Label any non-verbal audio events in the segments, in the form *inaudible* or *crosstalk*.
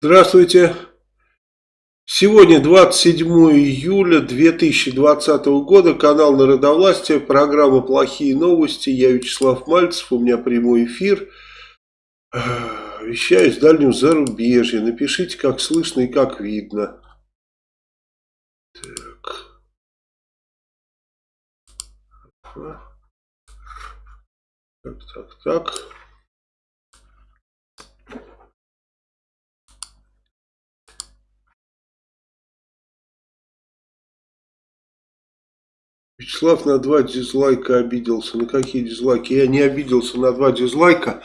Здравствуйте. Сегодня 27 июля 2020 года, канал Народовластия, программа «Плохие новости». Я Вячеслав Мальцев, у меня прямой эфир. Вещаю с дальнего зарубежья. Напишите, как слышно и как видно. Так. Так, так, так. Вячеслав на два дизлайка обиделся. На какие дизлайки? Я не обиделся на два дизлайка.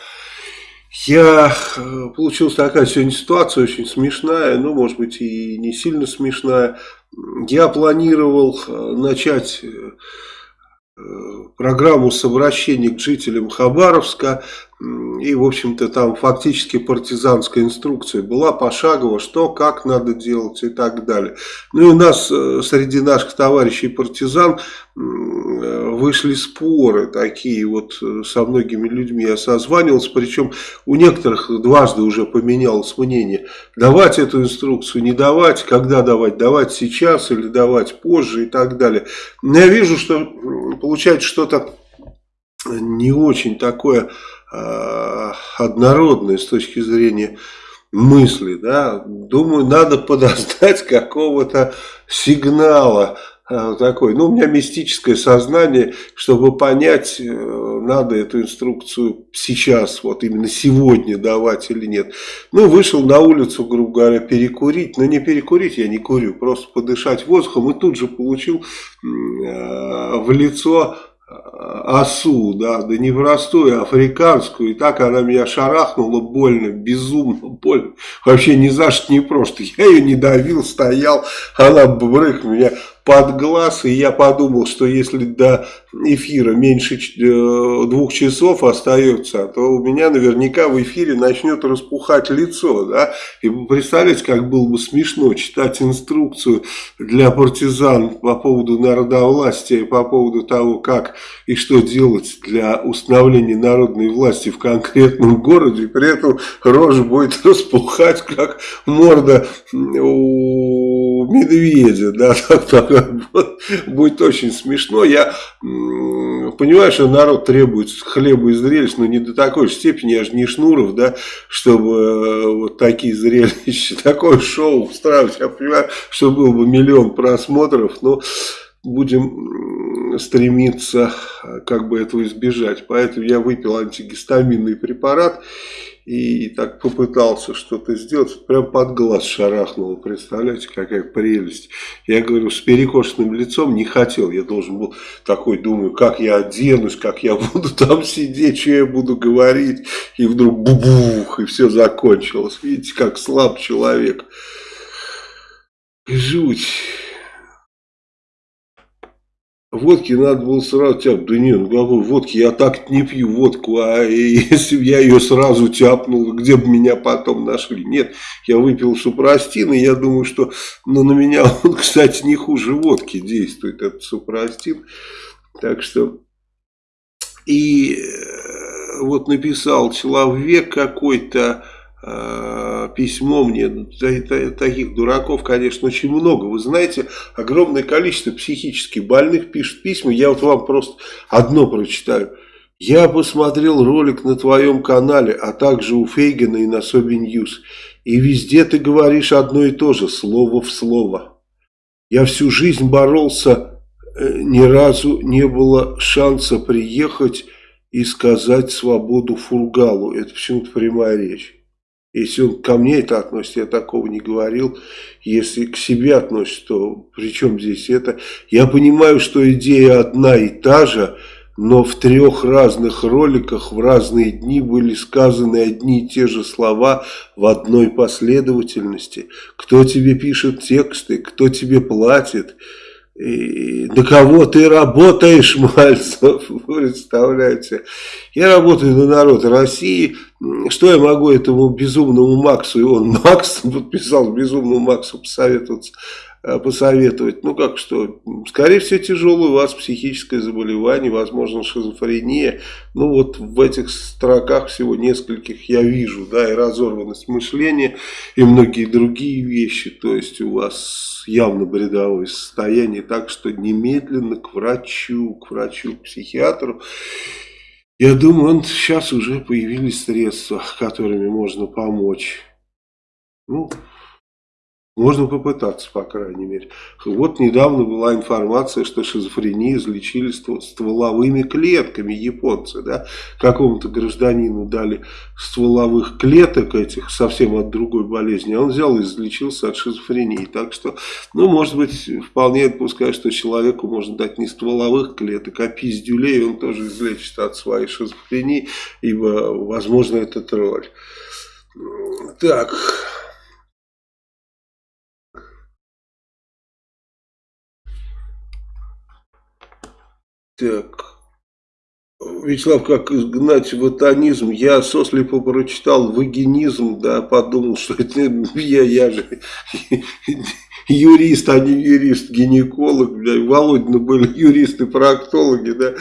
Я... Э, получилась такая сегодня ситуация очень смешная, ну, может быть, и не сильно смешная. Я планировал э, начать э, программу с обращением к жителям Хабаровска. И, в общем-то, там фактически партизанская инструкция была пошагово, что, как надо делать и так далее. Ну и у нас среди наших товарищей партизан вышли споры такие вот э, со многими людьми. Я созванивался, причем у некоторых дважды уже поменялось мнение. Давать эту инструкцию, не давать, когда давать, давать сейчас или давать позже и так далее. Но я вижу, что получается что-то не очень такое э, однородное с точки зрения мысли. Да? Думаю, надо подождать *laughs* какого-то сигнала Э, такой, ну, у меня мистическое сознание, чтобы понять, э, надо эту инструкцию сейчас, вот именно сегодня давать или нет. Ну, вышел на улицу, грубо говоря, перекурить, но не перекурить я не курю, просто подышать воздухом и тут же получил в лицо осу, да, да не простую, а африканскую, и так она меня шарахнула больно, безумно больно, вообще ни за что не просто, я ее не давил, стоял, она брык меня под глаз, и я подумал, что если до эфира меньше э, двух часов остается, то у меня наверняка в эфире начнет распухать лицо, да, и представляете, как было бы смешно читать инструкцию для партизан по поводу народовластия, по поводу того, как и что делать для установления народной власти в конкретном городе, при этом рожа будет *laughs* распухать, как морда у медведя, да, *laughs* так, так, будет очень смешно. Я понимаю, что народ требует хлеба и зрелищ, но не до такой степени, я же не Шнуров, да, чтобы э, вот такие зрелища, *laughs* такое шоу устраивать. Я понимаю, что был бы миллион просмотров, но будем стремиться как бы этого избежать. Поэтому я выпил антигистаминный препарат и так попытался что-то сделать, прям под глаз шарахнул, представляете, какая прелесть. Я говорю, с перекошенным лицом не хотел, я должен был такой, думаю, как я оденусь, как я *laughs* буду там сидеть, что я буду говорить, и вдруг бубух, и все закончилось. Видите, как слаб человек. Жуть. Водки надо было сразу тяпнуть. Да нет, ну какой водки, я так не пью водку, а *laughs* если бы я ее сразу тяпнул, где бы меня потом нашли? Нет, я выпил супрастин, и я думаю, что ну, на меня *laughs* он, кстати, не хуже водки действует, этот супрастин. Так что, и э, вот написал человек какой-то, письмо мне, таких дураков, конечно, очень много. Вы знаете, огромное количество психически больных пишут письма. Я вот вам просто одно прочитаю. Я посмотрел ролик на твоем канале, а также у Фейгена и на SobiNews. И везде ты говоришь одно и то же, слово в слово. Я всю жизнь боролся, э, ни разу не было шанса приехать и сказать свободу Фургалу. Это почему-то прямая речь. Если он ко мне это относится, я такого не говорил. Если к себе относится, то при чем здесь это? Я понимаю, что идея одна и та же, но в трех разных роликах в разные дни были сказаны одни и те же слова в одной последовательности. Кто тебе пишет тексты, кто тебе платит – и на кого ты работаешь, *laughs* Мальцев, представляете? Я работаю на народ России, что я могу этому безумному Максу, и он Макс *laughs* подписал безумному Максу посоветоваться, посоветовать. Ну как что, скорее всего тяжелое у вас психическое заболевание, возможно шизофрения. Ну вот в этих строках всего нескольких я вижу, да, и разорванность мышления, и многие другие вещи. То есть у вас явно бредовое состояние, так что немедленно к врачу, к врачу, к психиатру. Я думаю, он, сейчас уже появились средства, которыми можно помочь. Ну, можно попытаться, по крайней мере. Вот недавно была информация, что шизофрению излечили стволовыми клетками японцы. Да? Какому-то гражданину дали стволовых клеток этих, совсем от другой болезни, а он взял и излечился от шизофрении. Так что, ну, может быть, вполне допускаю, что человеку можно дать не стволовых клеток, а пиздюлей, он тоже излечится от своей шизофрении, ибо, возможно, это тролль. Так... Так. Вячеслав, как изгнать ватанизм? Я сослепо прочитал вагинизм, да, подумал, что это *laughs* я, я же *laughs* юрист, а не юрист, гинеколог, бля, Володина были *laughs* юристы-проктологи, да,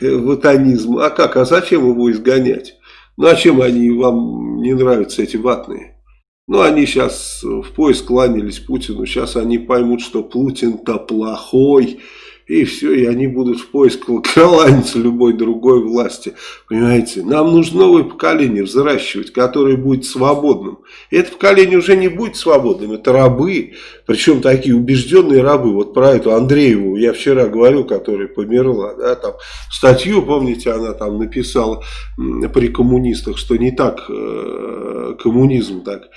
ватанизм. А как, а зачем его изгонять? Ну, а чем они вам не нравятся, эти ватные? Ну, они сейчас в поиск кланялись Путину, сейчас они поймут, что Путин-то плохой, и все, и они будут в поиск кланяться любой другой власти. Понимаете, нам нужно новое поколение взращивать, которое будет свободным. И это поколение уже не будет свободным, это рабы, причем такие убежденные рабы. Вот про эту Андрееву я вчера говорил, которая померла, да, там статью, помните, она там написала при коммунистах, что не так э, коммунизм так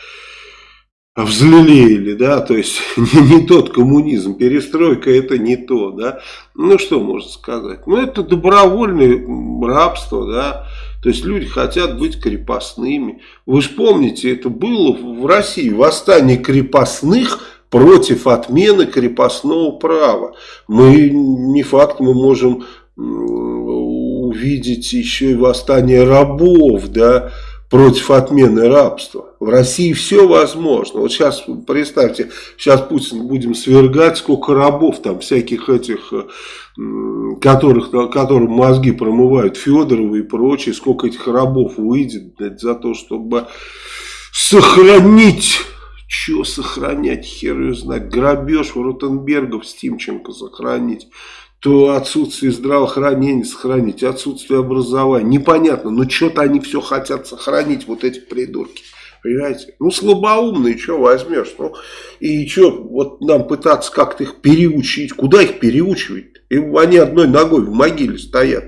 взлелеяли, да, то есть *laughs* не, не тот коммунизм, перестройка это не то, да, ну что можно сказать, ну это добровольное рабство, да, то есть люди хотят быть крепостными, вы же помните, это было в России, восстание крепостных против отмены крепостного права, мы, не факт, мы можем увидеть еще и восстание рабов, да, против отмены рабства. В России все возможно. Вот сейчас, представьте, сейчас Путин будем свергать, сколько рабов там, всяких этих, э, которых, которым мозги промывают, Федоровы и прочие, сколько этих рабов выйдет блядь, за то, чтобы сохранить... Что сохранять, хер ее знает, грабеж в Ротенбергов с Тимченко сохранить то отсутствие здравоохранения сохранить, отсутствие образования. Непонятно, но что-то они все хотят сохранить, вот эти придурки. Понимаете? Ну, слабоумные, что возьмешь? Ну, и что, вот нам пытаться как-то их переучить. Куда их переучивать? И они одной ногой в могиле стоят.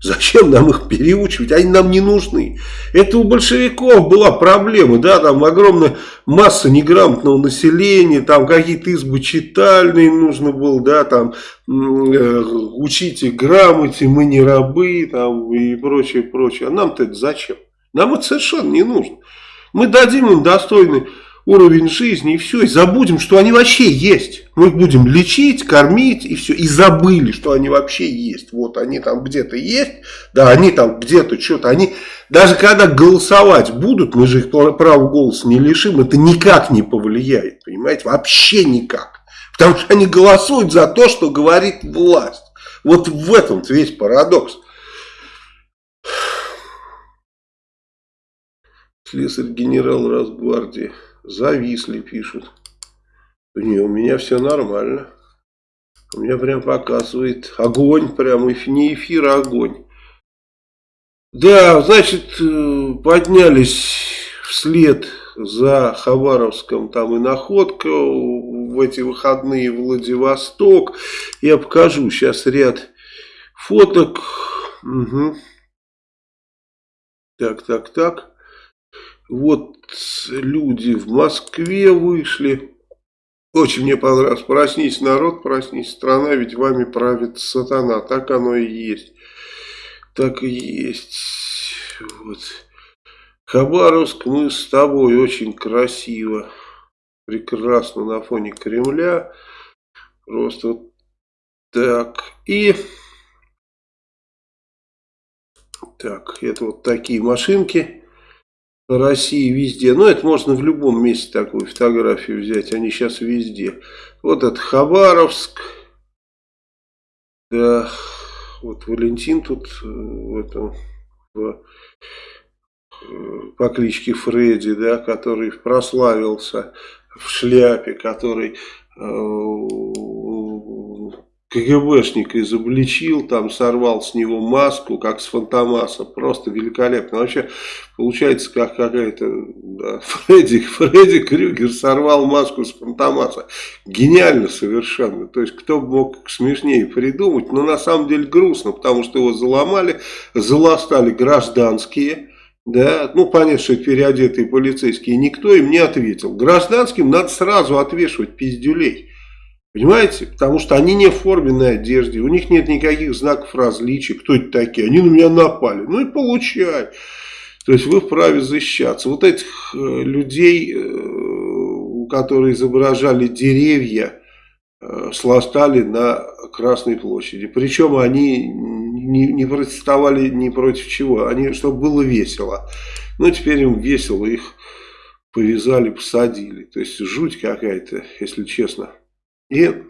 Зачем нам их переучивать? Они нам не нужны. Это у большевиков была проблема, да, там огромная масса неграмотного населения, там какие-то избы читальные нужно было, да, там э, учите грамоте, мы не рабы, там и прочее, прочее. А нам-то это зачем? Нам это совершенно не нужно. Мы дадим им достойный уровень жизни, и все, и забудем, что они вообще есть. Мы их будем лечить, кормить, и все, и забыли, что они вообще есть. Вот они там где-то есть, да, они там где-то что-то, они, даже когда голосовать будут, мы же их права голоса не лишим, это никак не повлияет, понимаете, вообще никак. Потому что они голосуют за то, что говорит власть. Вот в этом весь парадокс. Слесарь генерал Росгвардии. Зависли, пишут. Не, у меня все нормально. У меня прям показывает огонь, прям не эфир, а огонь. Да, значит, э, поднялись вслед за Хабаровском, там и находка в эти выходные Владивосток. Я покажу сейчас ряд фоток. Угу. Так, так, так. Вот люди в Москве вышли. Очень мне понравилось. Проснись, народ, проснись, страна, ведь вами правит сатана. Так оно и есть. Так и есть. Вот. Хабаровск, мы с тобой очень красиво. Прекрасно на фоне Кремля. Просто вот так. И... Так, это вот такие машинки России везде. Но это можно в любом месте такую фотографию взять. Они сейчас везде. Вот это Хабаровск. Да, вот Валентин тут э, в этом в, э, по кличке Фредди, да, который прославился в шляпе, который э, КГБшника изобличил, там сорвал с него маску, как с Фантомаса. Просто великолепно. Вообще, получается, как какая-то да, *laughs* Фредди, Фредди Крюгер сорвал маску с Фантомаса. Гениально совершенно. То есть, кто бы мог смешнее придумать. Но на самом деле грустно, потому что его заломали, заластали гражданские. Да, ну понятно, что переодетые полицейские, никто им не ответил. Гражданским надо сразу отвешивать пиздюлей. Понимаете? Потому что они не в форменной одежде, у них нет никаких знаков различия, кто это такие, они на меня напали. Ну и получай. То есть вы вправе защищаться. Вот этих э, людей, э, которые изображали деревья, э, сластали на Красной площади. Причем они не, протестовали ни против чего, они, чтобы было весело. Ну теперь им весело, их повязали, посадили. То есть жуть какая-то, если честно. И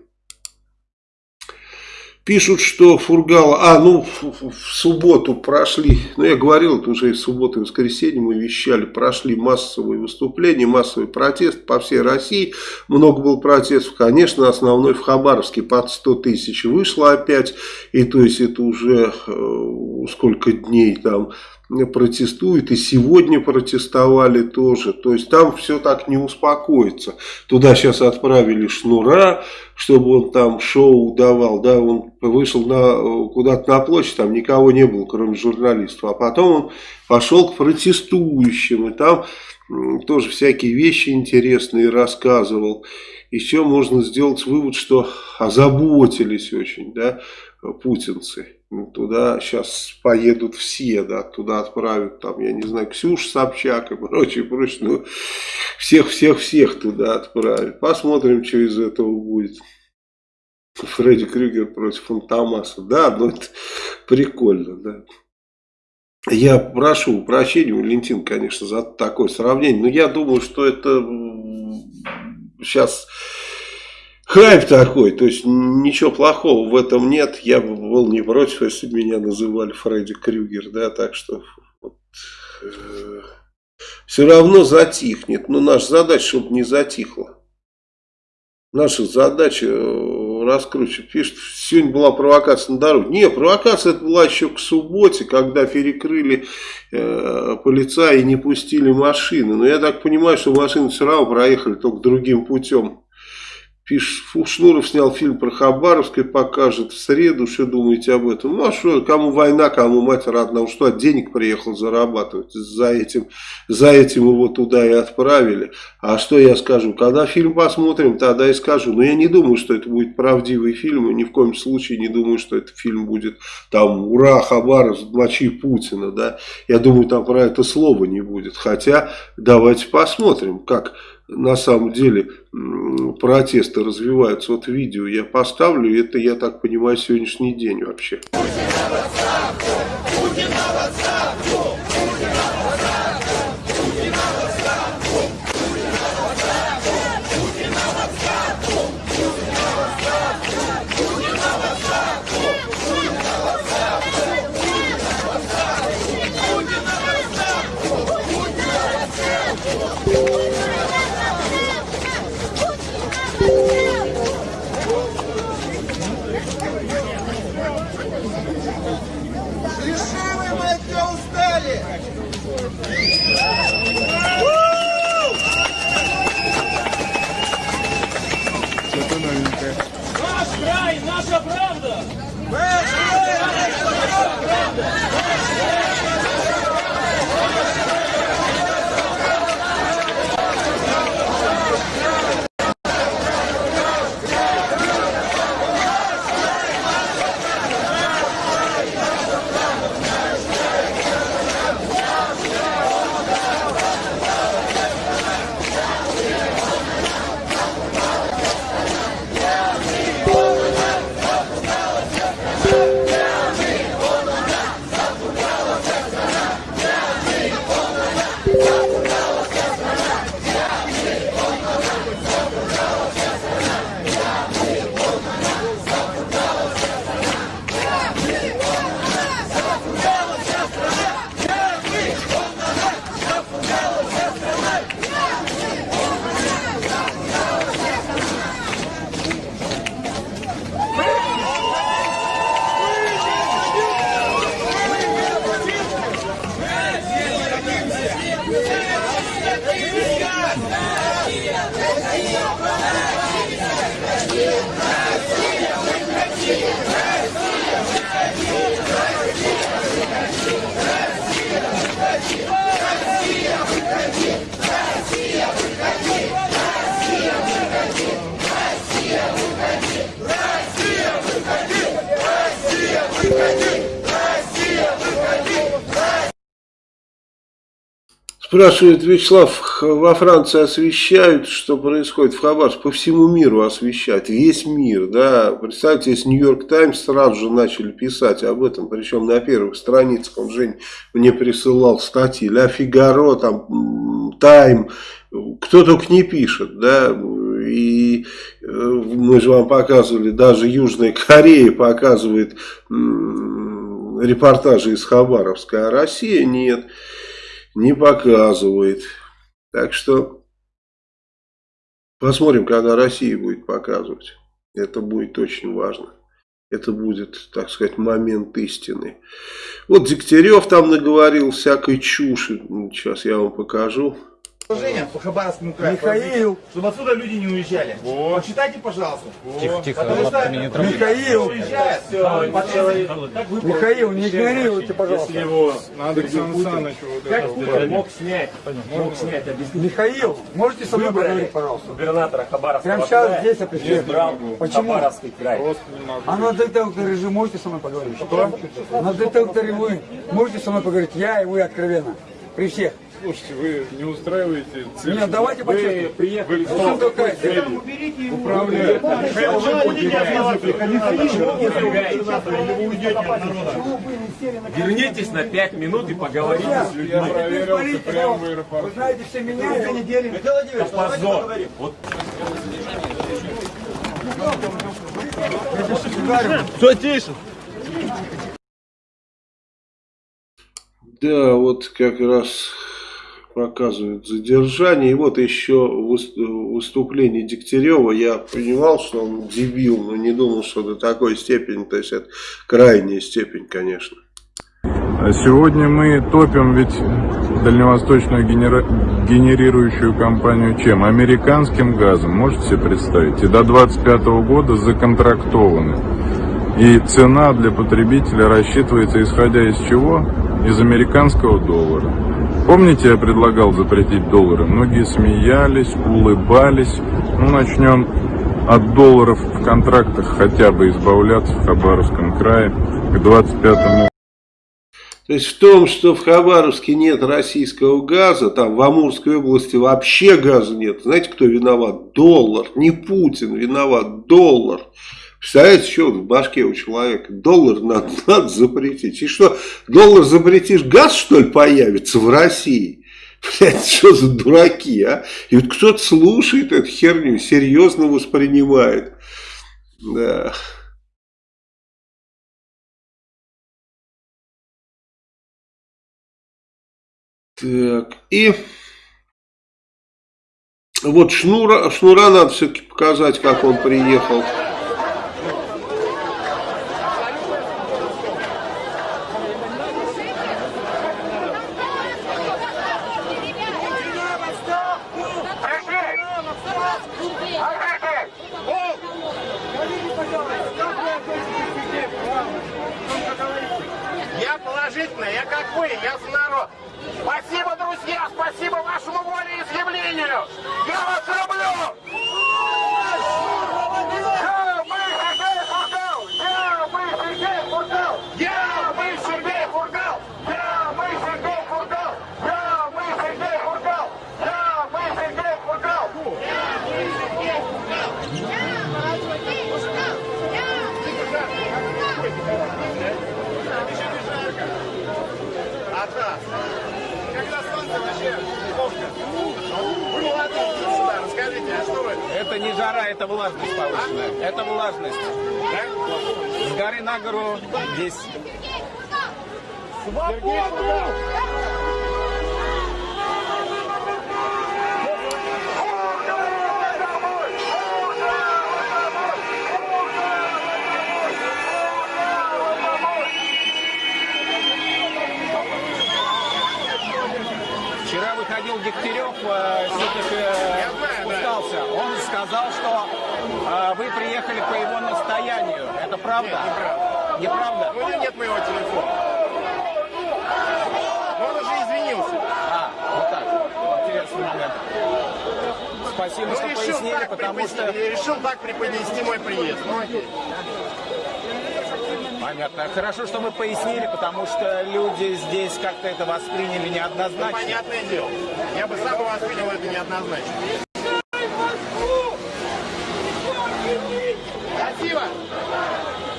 пишут, что Фургала... А, ну, в, в субботу прошли, ну, я говорил, это уже и в субботу и воскресенье мы вещали, прошли массовые выступления, массовый протест по всей России. Много было протестов, конечно, основной в Хабаровске под 100 тысяч вышло опять. И то есть это уже э, сколько дней там протестуют, и сегодня протестовали тоже. То есть там все так не успокоится. Туда сейчас отправили Шнура, чтобы он там шоу давал. Да, он вышел на, куда-то на площадь, там никого не было, кроме журналистов. А потом он пошел к протестующим, и там тоже всякие вещи интересные рассказывал. Еще можно сделать вывод, что озаботились очень, да, путинцы. Ну, туда сейчас поедут все, да, туда отправят, там, я не знаю, Ксюш Собчак и прочее, прочее, ну, всех-всех-всех туда отправят. Посмотрим, что из этого будет. Фредди Крюгер против Фантомаса. Да, ну это прикольно, да. Я прошу прощения, Валентин, конечно, за такое сравнение, но я думаю, что это сейчас хайп такой, то есть ничего плохого в этом нет. Я был не против, если бы меня называли Фредди Крюгер, да, так что вот, э, все равно затихнет. Но наша задача, чтобы не затихло. Наша задача э, раскручивать. Пишет, сегодня была провокация на дороге. Не, провокация это была еще к субботе, когда перекрыли э, полицаи и не пустили машины. Но я так понимаю, что машины все равно проехали только другим путем. Пишет, снял фильм про Хабаровск и покажет в среду, что думаете об этом. Ну а что, кому война, кому мать родна, что от денег приехал зарабатывать, за этим, за этим его туда и отправили. А что я скажу, когда фильм посмотрим, тогда и скажу. Но я не думаю, что это будет правдивый фильм, и ни в коем случае не думаю, что этот фильм будет там «Ура, Хабаровск, мочи Путина», да. Я думаю, там про это слова не будет. Хотя, давайте посмотрим, как на самом деле протесты развиваются. Вот видео я поставлю, это, я так понимаю, сегодняшний день вообще. Решили мы от нее устали! Что-то новенькое. Наш край, наша правда! Наш край, наша правда! Спрашивает Вячеслав, во Франции освещают, что происходит? В Хабаровске, по всему миру освещают, весь мир, да, представьте, если Нью-Йорк Таймс сразу же начали писать об этом, причем на первых страницах, он, Жень, мне присылал статьи, Ля Фигаро, там, Тайм, кто только не пишет, да, и э, мы же вам показывали, даже Южная Корея показывает репортажи из Хабаровска, а Россия нет не показывает. Так что посмотрим, когда Россия будет показывать. Это будет очень важно. Это будет, так сказать, момент истины. Вот Дегтярев там наговорил всякой чуши. Сейчас я вам покажу по Хабаровскому краю. Михаил. Чтобы отсюда люди не уезжали. Вот. Почитайте, пожалуйста. Тихо, тихо, Потому что Михаил. уезжает, все, Михаил, не игнорируйте, пожалуйста. Если его надо Александр Александрович вот Как это Путин мог снять, мог снять, объяснить. Михаил, можете со мной поговорить, пожалуйста? губернатора Хабаровского Прямо сейчас края, здесь определенно. избрал Почему? Хабаровский край. А на детекторе же можете со мной поговорить? Что? На детекторе вы можете со мной поговорить? Я и вы откровенно. При всех. Слушайте, вы не устраиваете цирк. Нет, давайте Вы по-честному. приехали В чем такая цель? управлять. Вернитесь на 5 минут и поговорите с людьми. Я проверился прямо в Вы аэропорту. знаете, все меня две недели. Это позор. Вот Да, вот как раз показывают задержание. И вот еще выступление Дегтярева. Я понимал, что он дебил, но не думал, что до такой степени. То есть это крайняя степень, конечно. А сегодня мы топим ведь дальневосточную генера... генерирующую компанию чем? Американским газом, можете себе представить? И до 25 года законтрактованы. И цена для потребителя рассчитывается исходя из чего? Из американского доллара. Помните, я предлагал запретить доллары? Многие смеялись, улыбались. Ну, начнем от долларов в контрактах хотя бы избавляться в Хабаровском крае к 25 То есть в том, что в Хабаровске нет российского газа, там в Амурской области вообще газа нет. Знаете, кто виноват? Доллар. Не Путин виноват, доллар. Представляете, что в башке у человека? Доллар надо, *laughs* надо запретить. И что, доллар запретишь, газ что ли появится в России? *laughs* Блядь, что за дураки, а? И вот кто-то слушает эту херню, серьезно воспринимает. Да. Так, и вот Шнура, Шнура надо все-таки показать, как он приехал.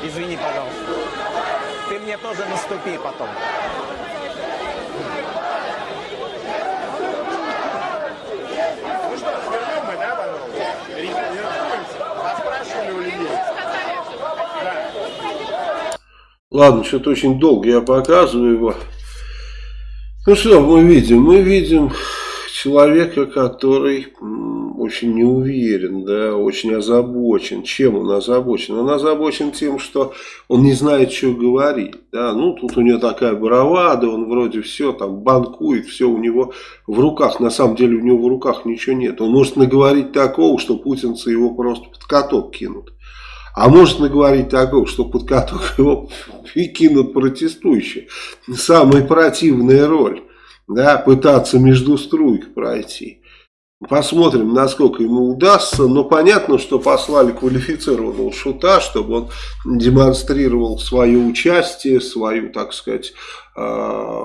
Извини, пожалуйста. Ты мне тоже наступи потом. Ну что, свернем мы, да, пожалуйста? Поспрашивали у людей. Ладно, что-то очень долго я показываю его. Ну что мы видим? Мы видим человека, который очень не уверен, да, очень озабочен. Чем он озабочен? Он озабочен тем, что он не знает, что говорить. Да? Ну, тут у него такая бравада, он вроде все там банкует, все у него в руках. На самом деле у него в руках ничего нет. Он может наговорить такого, что путинцы его просто под каток кинут. А может наговорить такого, что под каток его и кинут протестующие. Самая противная роль. Да, пытаться между струйк пройти. Посмотрим, насколько ему удастся. Но понятно, что послали квалифицированного шута, чтобы он демонстрировал свое участие, свою, так сказать, э,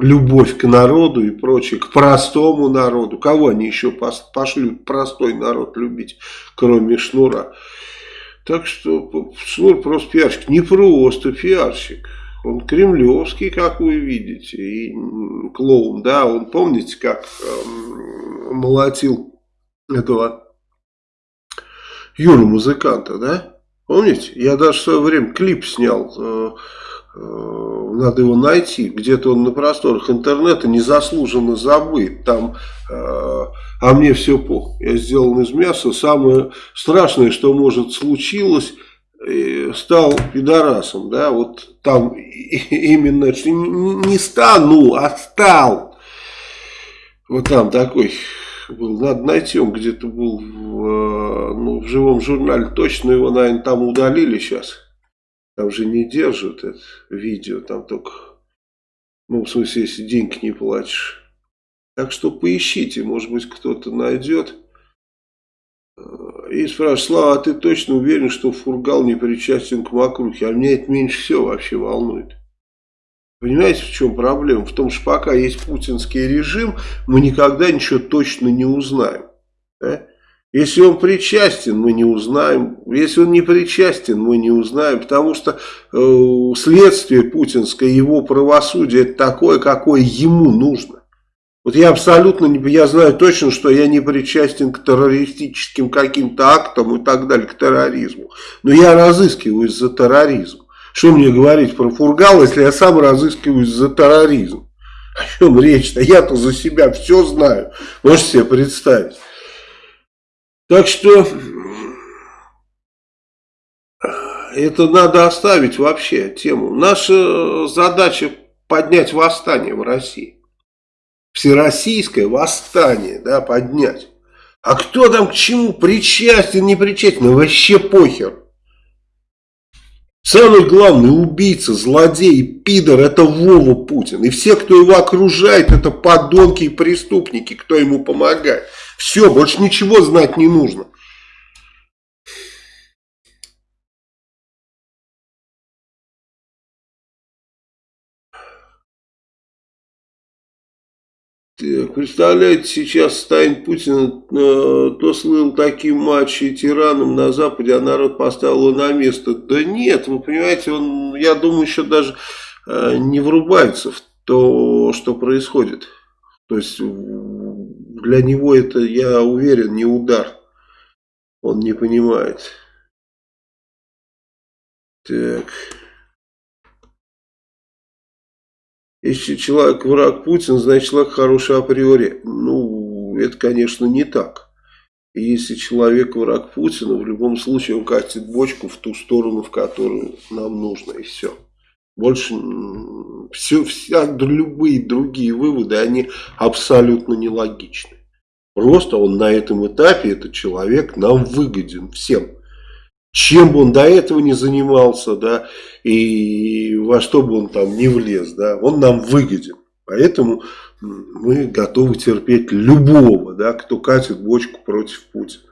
любовь к народу и прочее, к простому народу. Кого они еще пошлют простой народ любить, кроме Шнура? Так что Шнур просто пиарщик. Не просто пиарщик. Он кремлевский, как вы видите, и клоун, да, он, помните, как э, молотил этого Юру музыканта, да? Помните? Я даже в свое время клип снял, э, э, надо его найти, где-то он на просторах интернета незаслуженно забыт, там, э, а мне все пох, я сделан из мяса, самое страшное, что может случилось, стал пидорасом, да, вот там *laughs* именно, не стану, а стал. Вот там такой был, надо найти, он где-то был в, ну, в живом журнале, точно его, наверное, там удалили сейчас. Там же не держат это видео, там только, ну, в смысле, если деньги не платишь. Так что поищите, может быть, кто-то найдет. И спрашивают, Слава, а ты точно уверен, что Фургал не причастен к Макрухе? А меня это меньше всего вообще волнует. Понимаете, в чем проблема? В том, что пока есть путинский режим, мы никогда ничего точно не узнаем. Да? Если он причастен, мы не узнаем. Если он не причастен, мы не узнаем. Потому что э, следствие путинское, его правосудие, это такое, какое ему нужно. Вот я абсолютно не, я знаю точно, что я не причастен к террористическим каким-то актам и так далее, к терроризму. Но я разыскиваюсь за терроризм. Что мне говорить про Фургал, если я сам разыскиваюсь за терроризм? О чем речь-то? Я-то за себя все знаю. Можете себе представить. Так что это надо оставить вообще тему. Наша задача поднять восстание в России всероссийское восстание да, поднять. А кто там к чему причастен, не причастен, ну, вообще похер. Самый главный убийца, злодей, пидор, это Вова Путин. И все, кто его окружает, это подонки и преступники, кто ему помогает. Все, больше ничего знать не нужно. Представляете, сейчас станет Путин, э, то слыл таким мачо и тираном на Западе, а народ поставил его на место. Да нет, вы понимаете, он, я думаю, еще даже э, не врубается в то, что происходит. То есть для него это, я уверен, не удар. Он не понимает. Так... Если человек враг Путин, значит человек хороший априори. Ну, это, конечно, не так. Если человек враг Путина, в любом случае он катит бочку в ту сторону, в которую нам нужно, и все. Больше все, вся, любые другие выводы, они абсолютно нелогичны. Просто он на этом этапе, этот человек, нам выгоден всем чем бы он до этого не занимался, да, и во что бы он там не влез, да, он нам выгоден. Поэтому мы готовы терпеть любого, да, кто катит бочку против Путина.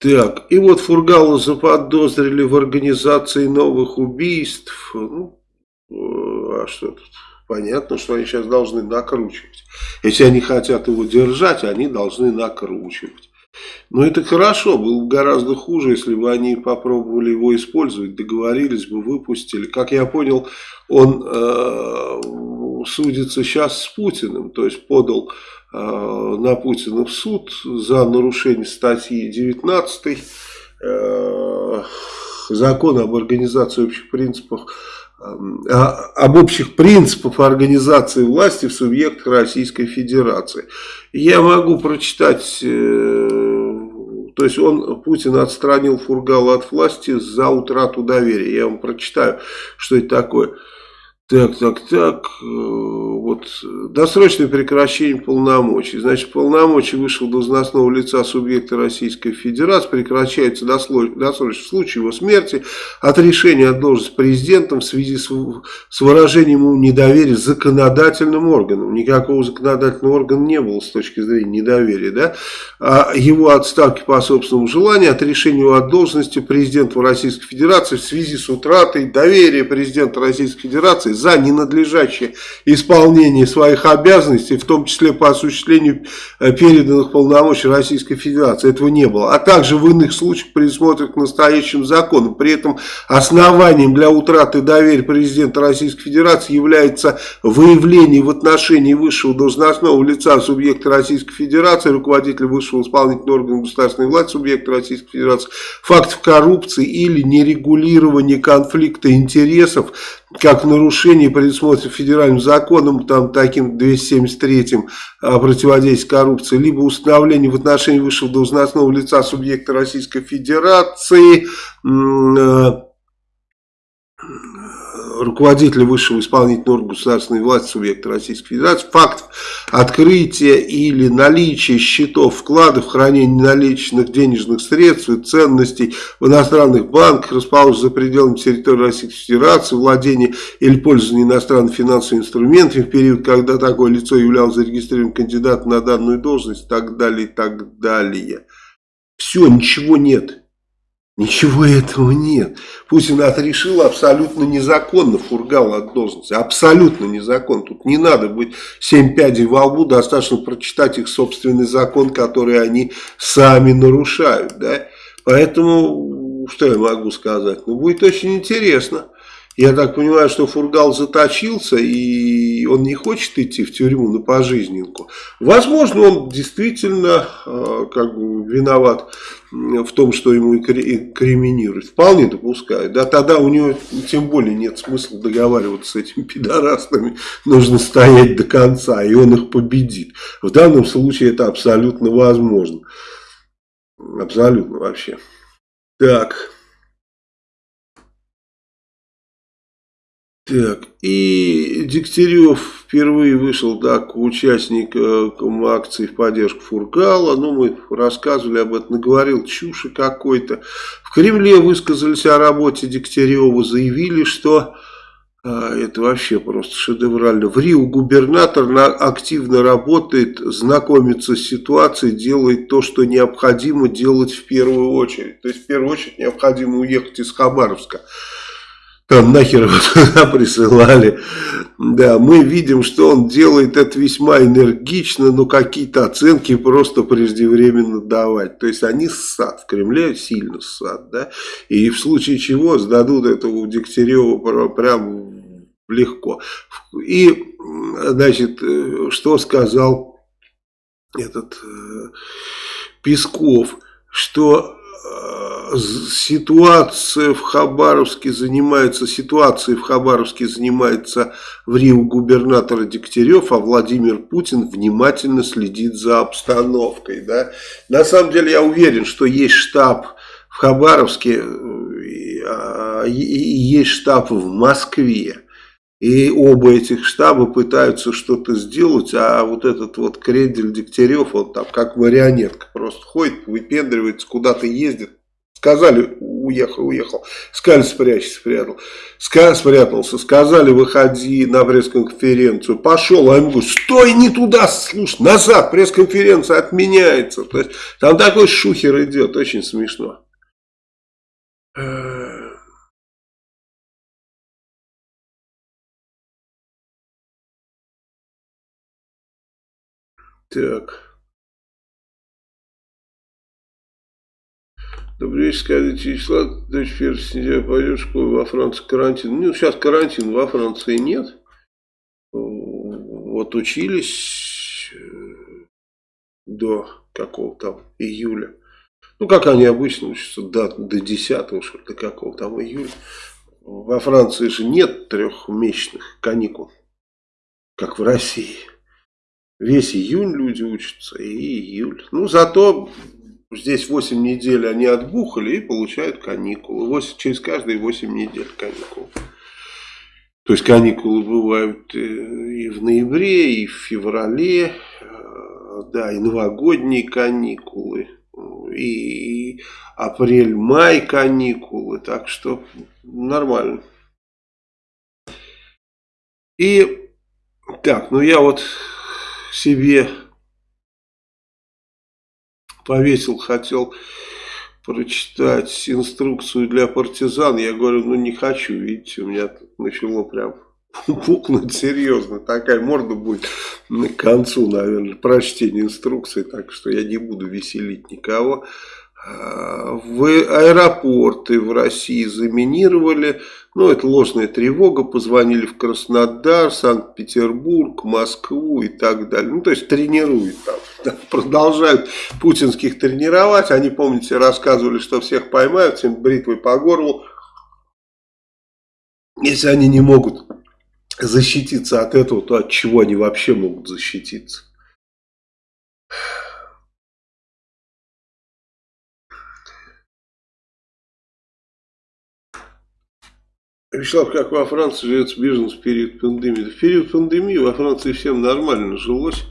Так, и вот Фургала заподозрили в организации новых убийств. Ну, э, а что тут? Понятно, что они сейчас должны накручивать. Если они хотят его держать, они должны накручивать. Но это хорошо, было бы гораздо хуже, если бы они попробовали его использовать, договорились бы, выпустили. Как я понял, он э, судится сейчас с Путиным, то есть подал э, на Путина в суд за нарушение статьи 19 э, закона об организации общих принципов об общих принципах организации власти в субъектах Российской Федерации. Я могу прочитать, э, то есть он, Путин отстранил Фургала от власти за утрату доверия. Я вам прочитаю, что это такое. Так, так, так, э, вот, досрочное прекращение полномочий. Значит, полномочия высшего должностного лица субъекта Российской Федерации прекращается досрочно в случае его смерти от решения от должности президентом в связи с, с выражением ему недоверия законодательным органам. Никакого законодательного органа не было с точки зрения недоверия, да? А его отставки по собственному желанию от решения от должности президента Российской Федерации в связи с утратой доверия президента Российской Федерации за ненадлежащее исполнение своих обязанностей, в том числе по осуществлению э, переданных полномочий Российской Федерации. Этого не было. А также в иных случаях предусмотренных настоящим законом. При этом основанием для утраты доверия президента Российской Федерации является выявление в отношении высшего должностного лица субъекта Российской Федерации, руководителя высшего исполнительного органа государственной власти субъекта Российской Федерации, фактов коррупции или нерегулирования конфликта интересов, как в нарушении предусмотрено федеральным законом, там таким 273 о противодействии коррупции, либо установление в отношении высшего должностного лица субъекта Российской Федерации э, руководителя высшего исполнительного органа государственной власти субъекта Российской Федерации фактов открытия или наличия счетов вкладов, хранения наличных денежных средств и ценностей в иностранных банках, расположенных за пределами территории Российской Федерации, владение или пользование иностранными финансовыми инструментами в период, когда такое лицо являлось зарегистрированным кандидатом на данную должность и так далее, и так далее. Все, ничего нет. Ничего этого нет. Путин отрешил абсолютно незаконно Фургал от должности. Абсолютно незаконно. Тут не надо быть семь пядей во лбу, достаточно прочитать их собственный закон, который они сами нарушают. Да? Поэтому, что я могу сказать? Ну, будет очень интересно. Я так понимаю, что Фургал заточился, и он не хочет идти в тюрьму на пожизненку. Возможно, он действительно э, как бы виноват в том, что ему инкриминируют. Вполне допускаю. Да, тогда у него тем более нет смысла договариваться с этими пидорастами. Нужно стоять до конца, и он их победит. В данном случае это абсолютно возможно. Абсолютно вообще. Так. Так, и Дегтярев впервые вышел так, участником акции в поддержку Фургала. Ну, мы рассказывали об этом, наговорил чуши какой-то. В Кремле высказались о работе Дегтярева, заявили, что а, это вообще просто шедеврально. В Рио губернатор на, активно работает, знакомится с ситуацией, делает то, что необходимо делать в первую очередь. То есть в первую очередь необходимо уехать из Хабаровска там нахер его туда *laughs* присылали. Да, мы видим, что он делает это весьма энергично, но какие-то оценки просто преждевременно давать. То есть они ссад, в Кремле сильно ссад, да. И в случае чего сдадут этого Дегтярева прям легко. И, значит, что сказал этот э, Песков, что ситуация в Хабаровске занимается, ситуацией в Хабаровске занимается в Рио губернатор Дегтярев, а Владимир Путин внимательно следит за обстановкой. Да? На самом деле я уверен, что есть штаб в Хабаровске а, и есть штаб в Москве. И оба этих штаба пытаются что-то сделать, а вот этот вот Кредель Дегтярев, он там как марионетка просто ходит, выпендривается, куда-то ездит, Сказали, уехал, уехал. Сказали, спрячься, спрятал. Ска спрятался. Сказали, выходи на пресс-конференцию. Пошел, а ему говорят, стой, не туда, слушай, назад, пресс-конференция отменяется. То есть, там такой шухер идет, очень смешно. Так. Добрый вечер, скажите, числа, дочь 1 сентября пойдет в школу во Франции карантин. Ну, сейчас карантин во Франции нет. Вот учились э, до какого там июля. Ну, как они обычно учатся, до, до 10 что до какого там июля. Во Франции же нет трехмесячных каникул, как в России. Весь июнь люди учатся, и июль. Ну, зато здесь 8 недель они отбухали и получают каникулы. 8, через каждые 8 недель каникулы. То есть каникулы бывают э, и в ноябре, и в феврале, э, да, и новогодние каникулы, и апрель-май каникулы, так что нормально. И так, ну я вот себе повесил, хотел прочитать инструкцию для партизан. Я говорю, ну не хочу, видите, у меня тут начало прям *laughs* пукнуть серьезно. Такая морда будет к концу, наверное, прочтения инструкции, так что я не буду веселить никого. А, в аэропорты в России заминировали ну, это ложная тревога, позвонили в Краснодар, Санкт-Петербург, Москву и так далее. Ну, то есть тренируют там, *laughs* продолжают путинских тренировать. Они, помните, рассказывали, что всех поймают, всем бритвой по горлу. Если они не могут защититься от этого, то от чего они вообще могут защититься? Вячеслав, как во Франции живет бизнес в период пандемии? В период пандемии во Франции всем нормально жилось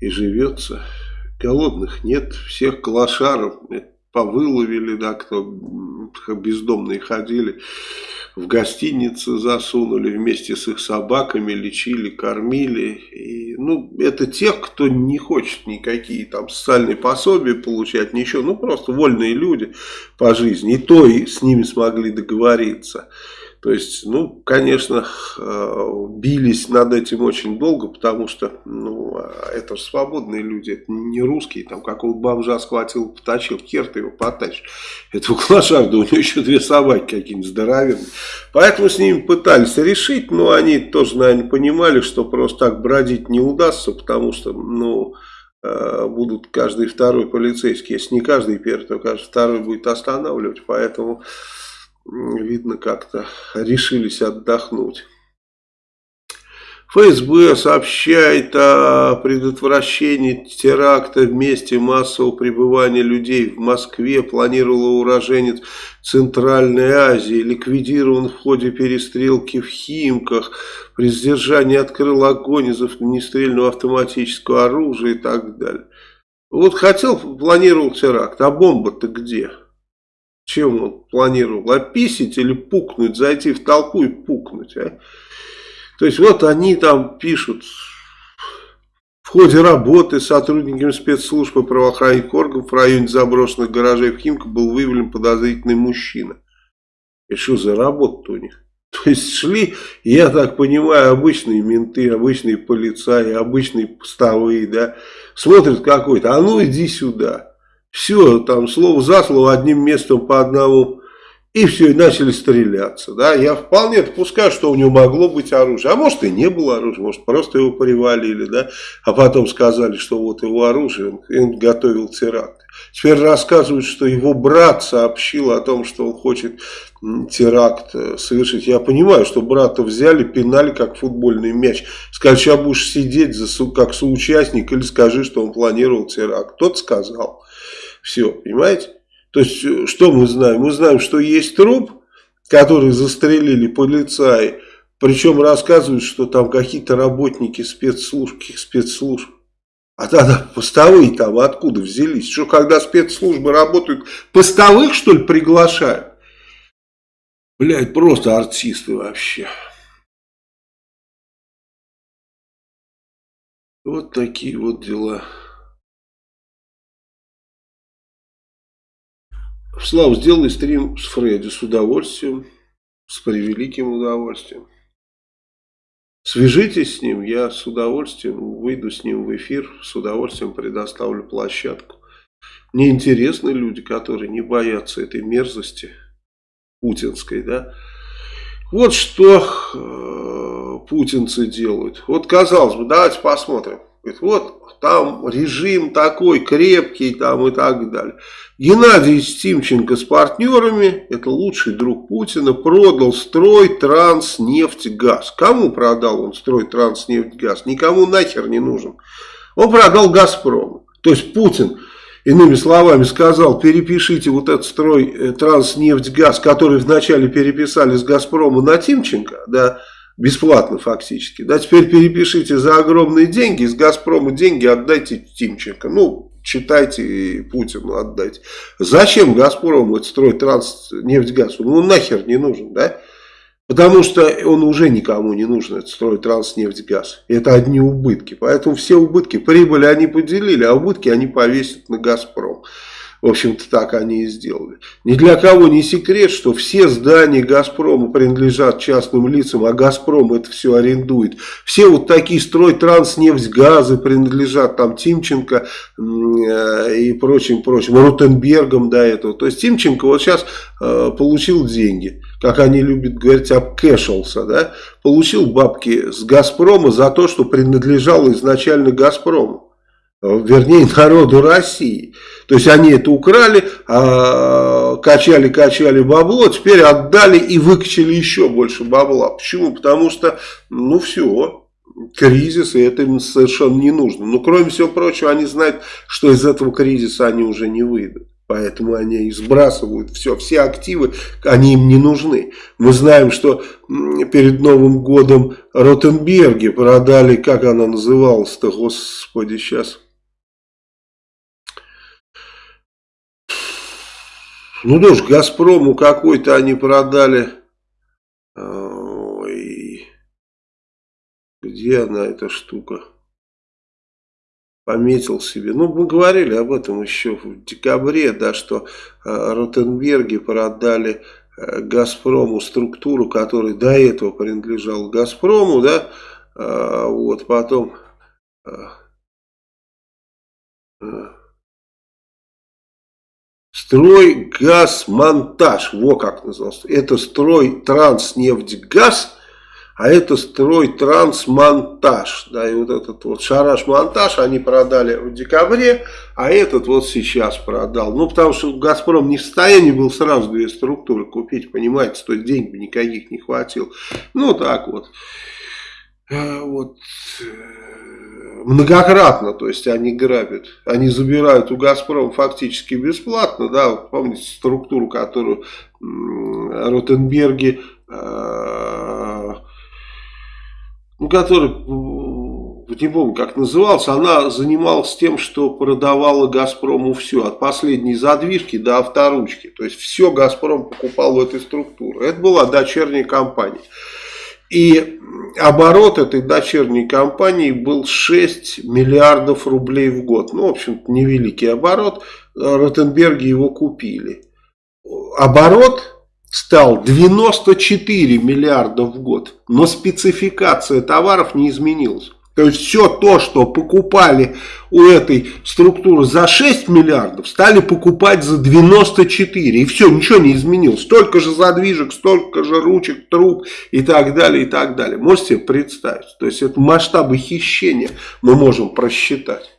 и живется. Голодных нет, всех клошаров повыловили, да, кто бездомные ходили, в гостиницы засунули вместе с их собаками, лечили, кормили. И, ну, это тех, кто не хочет никакие там социальные пособия получать, ничего, ну, просто вольные люди по жизни. И то и с ними смогли договориться. То есть, ну, конечно, э, бились над этим очень долго, потому что, ну, это же свободные люди, это не русские, там, какого бомжа схватил, потащил, хер ты его потащишь. Этого клошарда, у него еще две собаки какие-нибудь здоровенные. Поэтому с ними пытались решить, но они тоже, наверное, понимали, что просто так бродить не удастся, потому что, ну, э, будут каждый второй полицейский, если не каждый первый, то каждый второй будет останавливать, поэтому видно, как-то решились отдохнуть. ФСБ сообщает о предотвращении теракта в месте массового пребывания людей в Москве. Планировала уроженец Центральной Азии. Ликвидирован в ходе перестрелки в Химках. При задержании открыл огонь из огнестрельного автоматического оружия и так далее. Вот хотел, планировал теракт, а бомба-то где? Чем он планировал? Описить или пукнуть, зайти в толпу и пукнуть, а? То есть вот они там пишут, в ходе работы сотрудниками спецслужб и правоохранительных органов в районе заброшенных гаражей в Химко был выявлен подозрительный мужчина. И что за работа у них? *laughs* То есть шли, я так понимаю, обычные менты, обычные полицаи, обычные постовые, да, смотрят какой-то, а ну иди сюда. Все, там слово за слово, одним местом по одному. И все, и начали стреляться. Да? Я вполне допускаю, что у него могло быть оружие. А может и не было оружия, может просто его привалили. Да? А потом сказали, что вот его оружие, он, он готовил теракт. Теперь рассказывают, что его брат сообщил о том, что он хочет теракт э, совершить. Я понимаю, что брата взяли, пинали как футбольный мяч. Сказали, сейчас будешь сидеть за, как соучастник или скажи, что он планировал теракт. Тот сказал. Все, понимаете? То есть, э, что мы знаем? Мы знаем, что есть труп, который застрелили полицаи, причем рассказывают, что там какие-то работники спецслужб, спецслужб. А тогда постовые там откуда взялись? Что, когда спецслужбы работают, постовых, что ли, приглашают? Блядь, просто артисты вообще. Вот такие вот дела. Слав, сделай стрим с Фредди с удовольствием, с превеликим удовольствием. Свяжитесь с ним, я с удовольствием выйду с ним в эфир, с удовольствием предоставлю площадку. Мне интересны люди, которые не боятся этой мерзости путинской, да. Вот что э, путинцы делают. Вот казалось бы, давайте посмотрим. Говорит, вот там режим такой крепкий там и так далее. Геннадий Тимченко с партнерами, это лучший друг Путина, продал строй Транснефтьгаз. Кому продал он строй Транснефтьгаз? Никому нахер не нужен. Он продал Газпрому. То есть Путин, иными словами, сказал, перепишите вот этот строй Транснефтьгаз, который вначале переписали с Газпрома на Тимченко, да, Бесплатно фактически. Да, теперь перепишите за огромные деньги, из Газпрома деньги отдайте Тимченко. Ну, читайте Путину отдайте. Зачем Газпрому это строить транснефтьгаз? Ну, он нахер не нужен, да? Потому что он уже никому не нужен, это строить транснефтьгаз. Это одни убытки. Поэтому все убытки, прибыли они поделили, а убытки они повесят на Газпром. В общем-то, так они и сделали. Ни для кого не секрет, что все здания Газпрома принадлежат частным лицам, а Газпром это все арендует. Все вот такие газы принадлежат там Тимченко э, и прочим, прочим, Рутенбергом до этого. То есть Тимченко вот сейчас э, получил деньги, как они любят говорить, обкэшился, да, получил бабки с Газпрома за то, что принадлежало изначально Газпрому вернее народу России. То есть они это украли, качали-качали бабло, теперь отдали и выкачали еще больше бабла. Почему? Потому что, ну все, кризис, и это им совершенно не нужно. Но кроме всего прочего, они знают, что из этого кризиса они уже не выйдут. Поэтому они сбрасывают все, все активы, они им не нужны. Мы знаем, что перед Новым годом Ротенберги продали, как она называлась-то, господи, сейчас... Ну, тоже Газпрому какой-то они продали. Ой, где она, эта штука? Пометил себе. Ну, мы говорили об этом еще в декабре, да, что э, Ротенберги продали э, Газпрому структуру, которая до этого принадлежала Газпрому, да, э, вот, потом... Э, э, Строй газ монтаж, во как назывался. Это строй транснефтьгаз, а это строй трансмонтаж. Да, и вот этот вот шараш монтаж они продали в декабре, а этот вот сейчас продал. Ну, потому что Газпром не в состоянии был сразу две структуры купить, понимаете, то есть денег никаких не хватило. Ну, так вот. А, вот многократно, то есть они грабят, они забирают у Газпрома фактически бесплатно, да, помните структуру, которую Ротенберги, э, ну, который, не помню, как назывался, она занималась тем, что продавала Газпрому все, от последней задвижки до авторучки, то есть все Газпром покупал в этой структуре, это была дочерняя компания. И оборот этой дочерней компании был 6 миллиардов рублей в год. Ну, в общем-то, невеликий оборот. Ротенберги его купили. Оборот стал 94 миллиарда в год. Но спецификация товаров не изменилась. То есть все то, что покупали у этой структуры за 6 миллиардов, стали покупать за 94. И все, ничего не изменилось. Столько же задвижек, столько же ручек, труб и так далее, и так далее. Можете себе представить? То есть это масштабы хищения мы можем просчитать.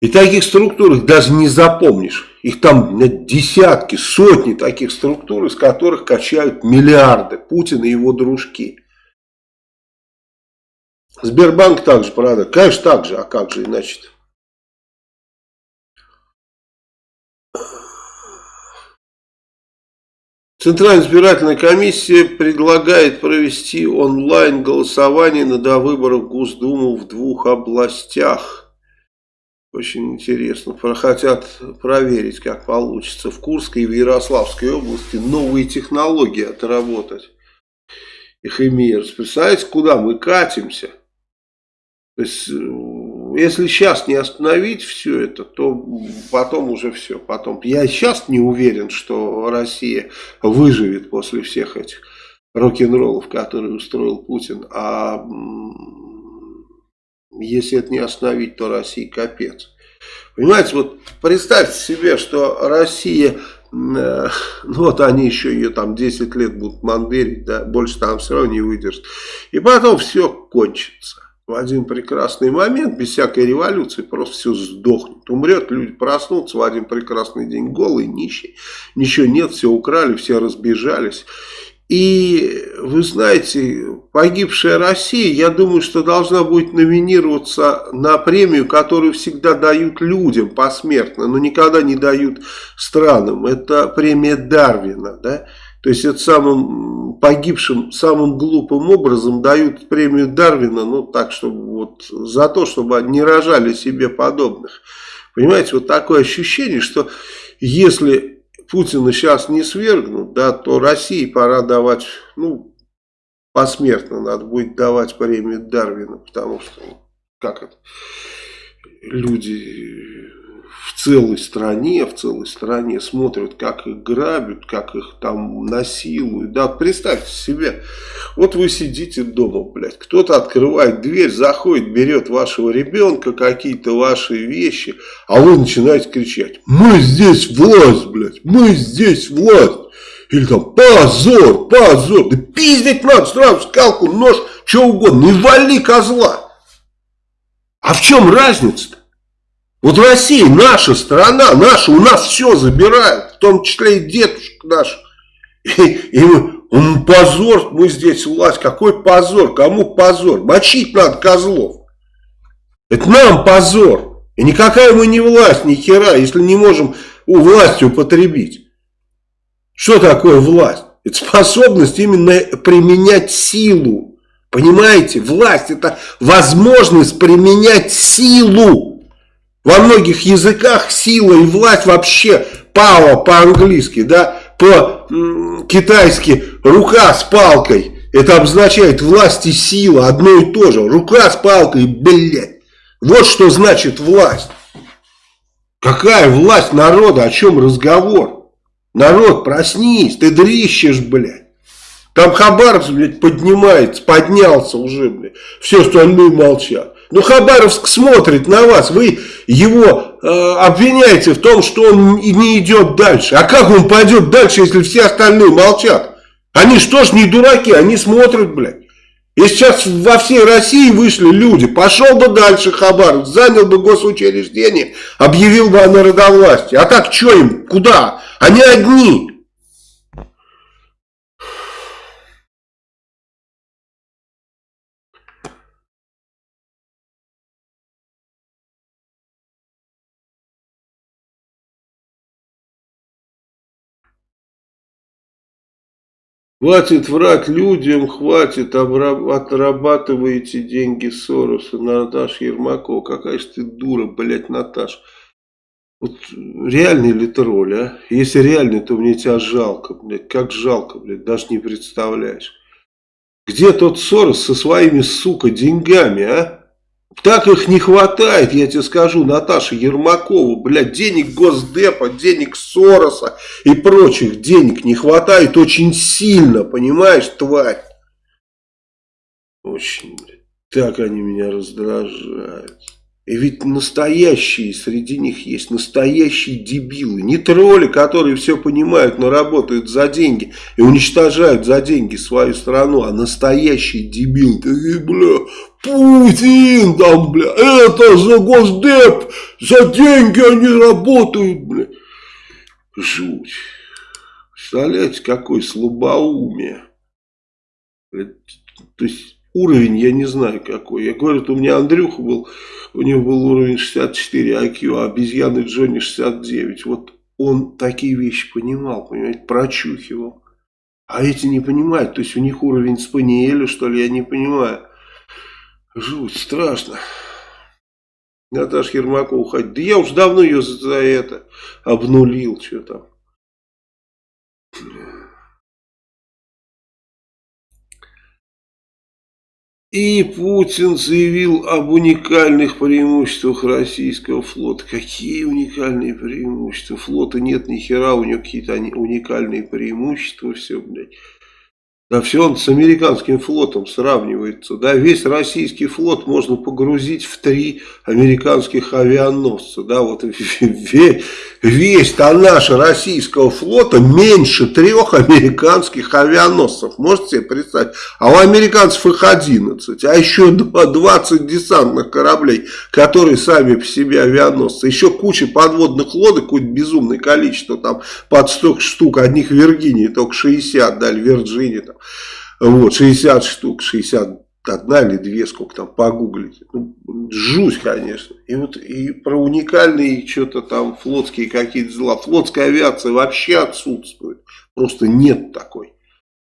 И таких структур их даже не запомнишь. Их там десятки, сотни таких структур, из которых качают миллиарды Путин и его дружки. Сбербанк также продать. Конечно, так же, а как же иначе -то? Центральная избирательная комиссия предлагает провести онлайн голосование на довыборах в Госдуму в двух областях. Очень интересно. Хотят проверить, как получится в Курской и в Ярославской области новые технологии отработать. Их имеют. Представляете, куда мы катимся? То есть, если сейчас не остановить все это, то потом уже все. Потом. Я сейчас не уверен, что Россия выживет после всех этих рок-н-роллов, которые устроил Путин. А если это не остановить, то России капец. Понимаете, вот представьте себе, что Россия, э, *laughs* ну вот они еще ее там 10 лет будут мандырить, да, больше там все равно не выдержит. И потом все кончится. В один прекрасный момент, без всякой революции, просто все сдохнет. Умрет, люди проснутся в один прекрасный день голые, нищие. Ничего нет, все украли, все разбежались. И вы знаете, погибшая Россия, я думаю, что должна будет номинироваться на премию, которую всегда дают людям посмертно, но никогда не дают странам. Это премия Дарвина, да? То есть это самым погибшим, самым глупым образом дают премию Дарвина, ну так, чтобы вот за то, чтобы не рожали себе подобных. Понимаете, вот такое ощущение, что если Путина сейчас не свергнут, да, то России пора давать, ну, посмертно надо будет давать премию Дарвина, потому что, как это, люди в целой стране, в целой стране смотрят, как их грабят, как их там насилуют. Да, представьте себе, вот вы сидите дома, блядь, кто-то открывает дверь, заходит, берет вашего ребенка, какие-то ваши вещи, а вы начинаете кричать, мы здесь власть, блядь, мы здесь власть. Или там позор, позор, да пиздить надо сразу скалку, нож, что угодно, и вали козла. А в чем разница-то? Вот Россия, наша страна, наша, у нас все забирают, в том числе и дедушек наш. И, и мы, он позор, мы здесь власть, какой позор, кому позор? Мочить надо козлов. Это нам позор. И никакая мы не власть, ни хера, если не можем у власти употребить. Что такое власть? Это способность именно применять силу. Понимаете? Власть это возможность применять силу. Во многих языках сила и власть вообще power по-английски, да, по-китайски рука с палкой. Это обозначает власть и сила, одно и то же. Рука с палкой, блядь. Вот что значит власть. Какая власть народа, о чем разговор? Народ, проснись, ты дрищешь, блядь. Там Хабаровск, блядь, поднимается, поднялся уже, блядь. Все остальные молчат. Но Хабаровск смотрит на вас, вы его э, обвиняете в том, что он не идет дальше. А как он пойдет дальше, если все остальные молчат? Они что ж не дураки, они смотрят, блядь. И сейчас во всей России вышли люди, пошел бы дальше Хабаровск, занял бы госучреждение, объявил бы о народовластии. А так что им, куда? Они одни. Хватит врать людям, хватит, отрабатываете деньги Сороса, Наташа Ермакова. Какая же ты дура, блядь, Наташ. Вот реальный ли ты роль, а? Если реальный, то мне тебя жалко, блядь. Как жалко, блядь, даже не представляешь. Где тот Сорос со своими, сука, деньгами, а? Так их не хватает, я тебе скажу, Наташа Ермакова, блядь, денег Госдепа, денег Сороса и прочих денег не хватает очень сильно, понимаешь, тварь? Очень, блядь, так они меня раздражают. И ведь настоящие среди них есть, настоящие дебилы. Не тролли, которые все понимают, но работают за деньги и уничтожают за деньги свою страну, а настоящие дебилы. Такие, бля, Путин там, бля, это за Госдеп, за деньги они работают, бля. Жуть. Представляете, какое слабоумие. То есть уровень, я не знаю какой. Я говорю, у меня Андрюха был, у него был уровень 64 IQ, а обезьяны Джонни 69. Вот он такие вещи понимал, понимаете, прочухивал. А эти не понимают, то есть у них уровень спаниеля, что ли, я не понимаю. Жуть, страшно. Наташа Ермакова уходить. Да я уж давно ее за это обнулил, что там. И Путин заявил об уникальных преимуществах российского флота. Какие уникальные преимущества? Флота нет ни хера, у него какие-то уникальные преимущества, все, блядь. Да все он с американским флотом сравнивается. Да, весь российский флот можно погрузить в три американских авианосца. Да, вот *laughs* весь, наша российского флота меньше трех американских авианосцев. Можете себе представить? А у американцев их 11. А еще 20 десантных кораблей, которые сами по себе авианосцы. Еще куча подводных лодок, какое-то безумное количество. Там под 100 штук. Одних Виргинии только 60, да, или Вирджинии. Там. Вот, 60 штук, 60 одна или две, сколько там, погуглите. Ну, жуть, конечно. И вот и про уникальные что-то там флотские какие-то дела. Флотская авиация вообще отсутствует. Просто нет такой.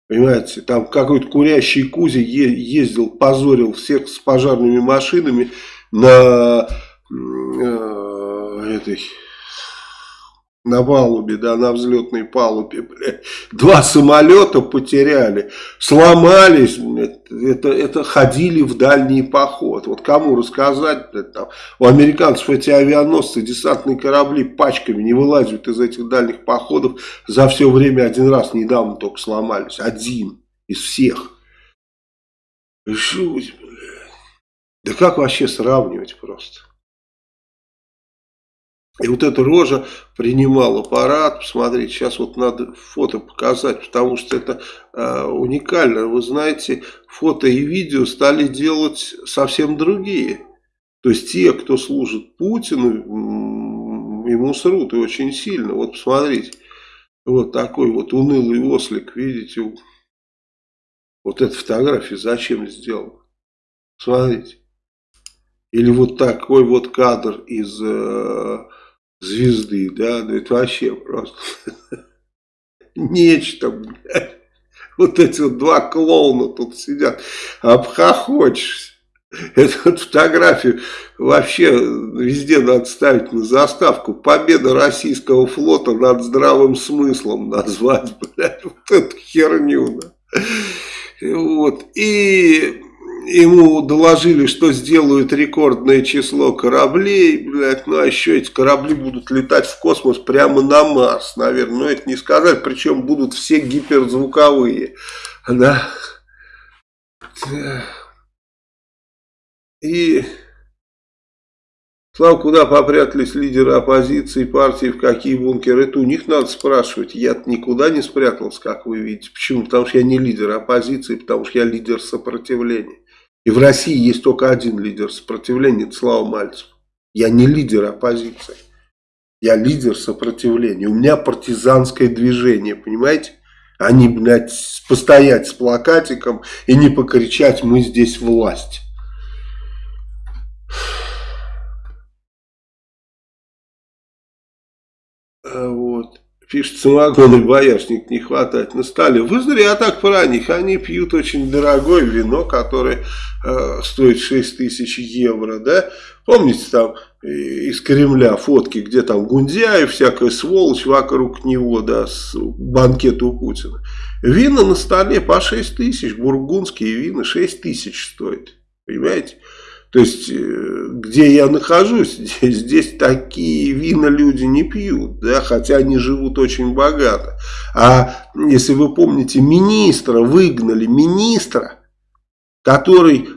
Понимаете, там какой-то курящий Кузя ездил, позорил всех с пожарными машинами на э, этой на палубе, да, на взлетной палубе, блядь. Два самолета потеряли, сломались, это, это ходили в дальний поход. Вот кому рассказать, блядь, там, у американцев эти авианосцы, десантные корабли пачками не вылазят из этих дальних походов. За все время один раз недавно только сломались, один из всех. Жуть, блядь. Да как вообще сравнивать просто? И вот эта рожа принимала парад, посмотрите, сейчас вот надо фото показать, потому что это э, уникально. Вы знаете, фото и видео стали делать совсем другие. То есть те, кто служит Путину, ему срут и очень сильно. Вот посмотрите, вот такой вот унылый ослик, видите, вот эта фотография зачем сделана? Смотрите. Или вот такой вот кадр из... Э, звезды, да, ну это вообще просто *laughs* нечто, блядь. Вот эти вот два клоуна тут сидят, обхохочешься. Эту фотографию вообще везде надо ставить на заставку. Победа российского флота над здравым смыслом назвать, *laughs* блядь, вот эту херню. Да. Вот. И ему доложили, что сделают рекордное число кораблей, блядь, ну а еще эти корабли будут летать в космос прямо на Марс, наверное, но это не сказали, причем будут все гиперзвуковые, да, и... Слава, куда попрятались лидеры оппозиции, партии, в какие бункеры? Это у них надо спрашивать. Я никуда не спрятался, как вы видите. Почему? Потому что я не лидер оппозиции, потому что я лидер сопротивления. И в России есть только один лидер сопротивления, это Слава Мальцев. Я не лидер оппозиции. Я лидер сопротивления. У меня партизанское движение, понимаете? А не, блядь, постоять с плакатиком и не покричать «мы здесь власть». А вот. Пишет, самогон и боярышник не хватает на столе. Вы зря так про них. Они пьют очень дорогое вино, которое э, стоит 6 тысяч евро. Да? Помните там э, из Кремля фотки, где там Гундяев, всякая сволочь вокруг него, да, с банкет у Путина. Вина на столе по 6 тысяч, бургундские вина 6 тысяч стоит. Понимаете? То есть, э, где я нахожусь, *laughs* здесь, здесь такие вина люди не пьют, да, хотя они живут очень богато. А если вы помните, министра выгнали, министра, который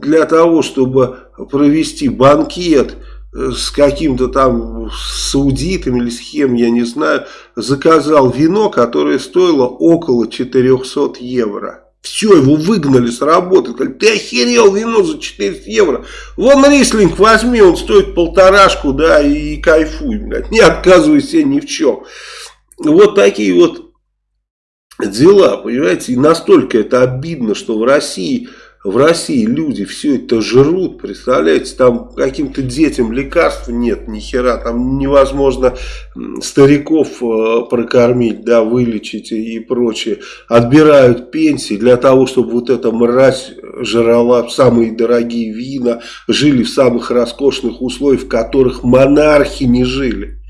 для того, чтобы провести банкет э, с каким-то там саудитом или с кем, я не знаю, заказал вино, которое стоило около 400 евро. Все, его выгнали с работы. Сказали, ты охерел вино за 400 евро. Вон рислинг возьми, он стоит полторашку, да, и кайфуй, блядь. Не отказывайся ни в чем. Вот такие вот дела, понимаете. И настолько это обидно, что в России в России люди все это жрут, представляете, там каким-то детям лекарств нет, ни хера, там невозможно стариков э, прокормить, да, вылечить и прочее. Отбирают пенсии для того, чтобы вот эта мразь жрала самые дорогие вина, жили в самых роскошных условиях, в которых монархи не жили.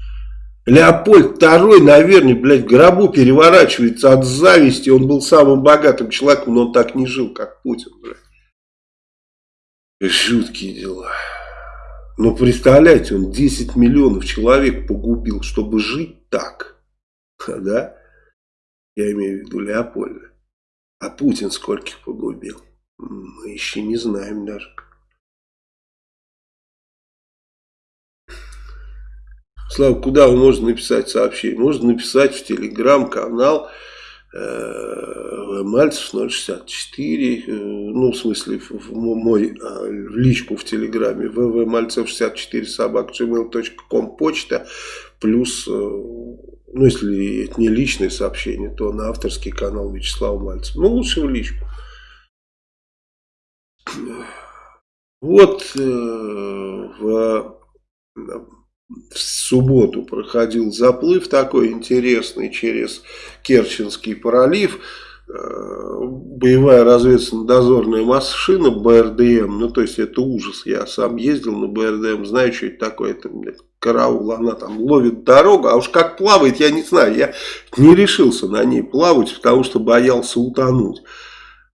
Леопольд II, наверное, блядь, в гробу переворачивается от зависти. Он был самым богатым человеком, но он так не жил, как Путин, блядь. Жуткие дела. Но представляете, он 10 миллионов человек погубил, чтобы жить так. Да? Я имею в виду Леопольда. А Путин скольких погубил? Мы еще не знаем даже. Слава, куда можете написать сообщение? Можно написать в телеграм-канал Мальцев 064, э, ну, в смысле, в, мой э, в личку в телеграме, вв Мальцев 64 собак gmail.com почта, плюс, э, ну, если это не личное сообщение, то на авторский канал Вячеслава Мальцева. Ну, лучше в личку. Вот э, в в субботу проходил заплыв такой интересный через Керченский пролив. Э, боевая разведывательно-дозорная машина БРДМ, ну то есть это ужас, я сам ездил на БРДМ, знаю, что это такое, это блядь, караул, она там ловит дорогу, а уж как плавает, я не знаю, я не решился на ней плавать, потому что боялся утонуть.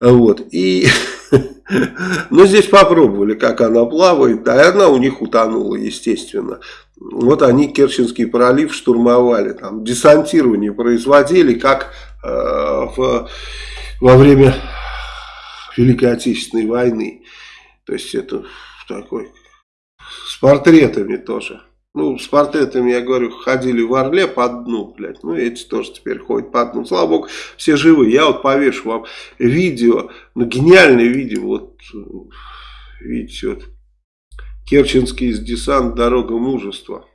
Вот, и, *laughs* ну, здесь попробовали, как она плавает, да, и она у них утонула, естественно. Вот они Керченский пролив штурмовали, там десантирование производили, как э, в, во время Великой Отечественной войны. То есть это такой, с портретами тоже. Ну, с портретами, я говорю, ходили в Орле по дну, блядь. Ну, эти тоже теперь ходят по дну. Слава богу, все живы. Я вот повешу вам видео, ну, гениальное видео. Вот, видите, вот Керченский десант «Дорога мужества».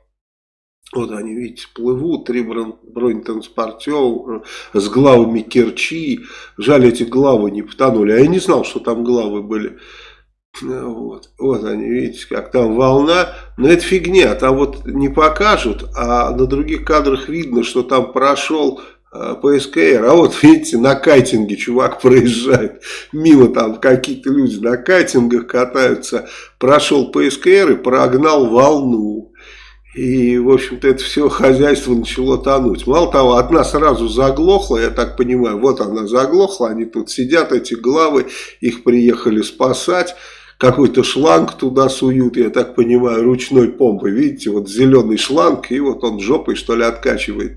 Вот они, видите, плывут, три бронетранспортера с главами Керчи. Жаль, эти главы не потонули. А я не знал, что там главы были. Вот, вот они, видите, как там волна. Но это фигня, там вот не покажут, а на других кадрах видно, что там прошел Э, ПСКР, а вот *laughs* видите, на кайтинге чувак проезжает, мимо там какие-то люди на кайтингах катаются, прошел ПСКР и прогнал волну. И, в общем-то, это все хозяйство начало тонуть. Мало того, одна сразу заглохла, я так понимаю, вот она заглохла, они тут сидят, эти главы, их приехали спасать какой-то шланг туда суют, я так понимаю, ручной помпой. Видите, вот зеленый шланг, и вот он жопой, что ли, откачивает.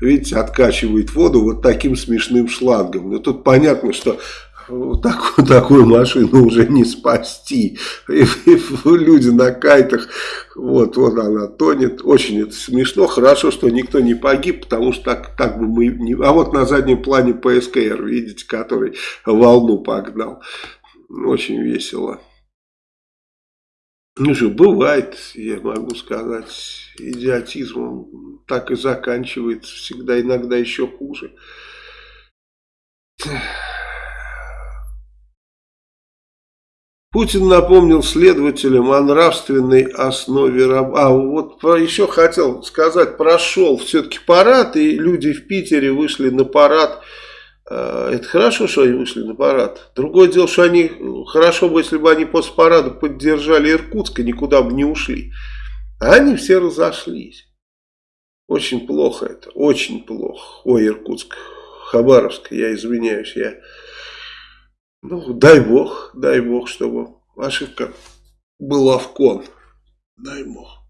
Видите, откачивает воду вот таким смешным шлангом. Но тут понятно, что такую, такую машину уже не спасти. И, и, люди на кайтах, вот, вот она тонет. Очень это смешно. Хорошо, что никто не погиб, потому что так, так бы мы не... А вот на заднем плане ПСКР, видите, который волну погнал. Очень весело. Ну же, бывает, я могу сказать, идиотизмом так и заканчивается, всегда иногда еще хуже. Путин напомнил следователям о нравственной основе работы. А вот еще хотел сказать, прошел все-таки парад, и люди в Питере вышли на парад это хорошо, что они вышли на парад. Другое дело, что они хорошо бы, если бы они после парада поддержали Иркутск и никуда бы не ушли. А они все разошлись. Очень плохо это, очень плохо. Ой, Иркутск, Хабаровск, я извиняюсь, я... Ну, дай бог, дай бог, чтобы ошибка была в кон. Дай бог.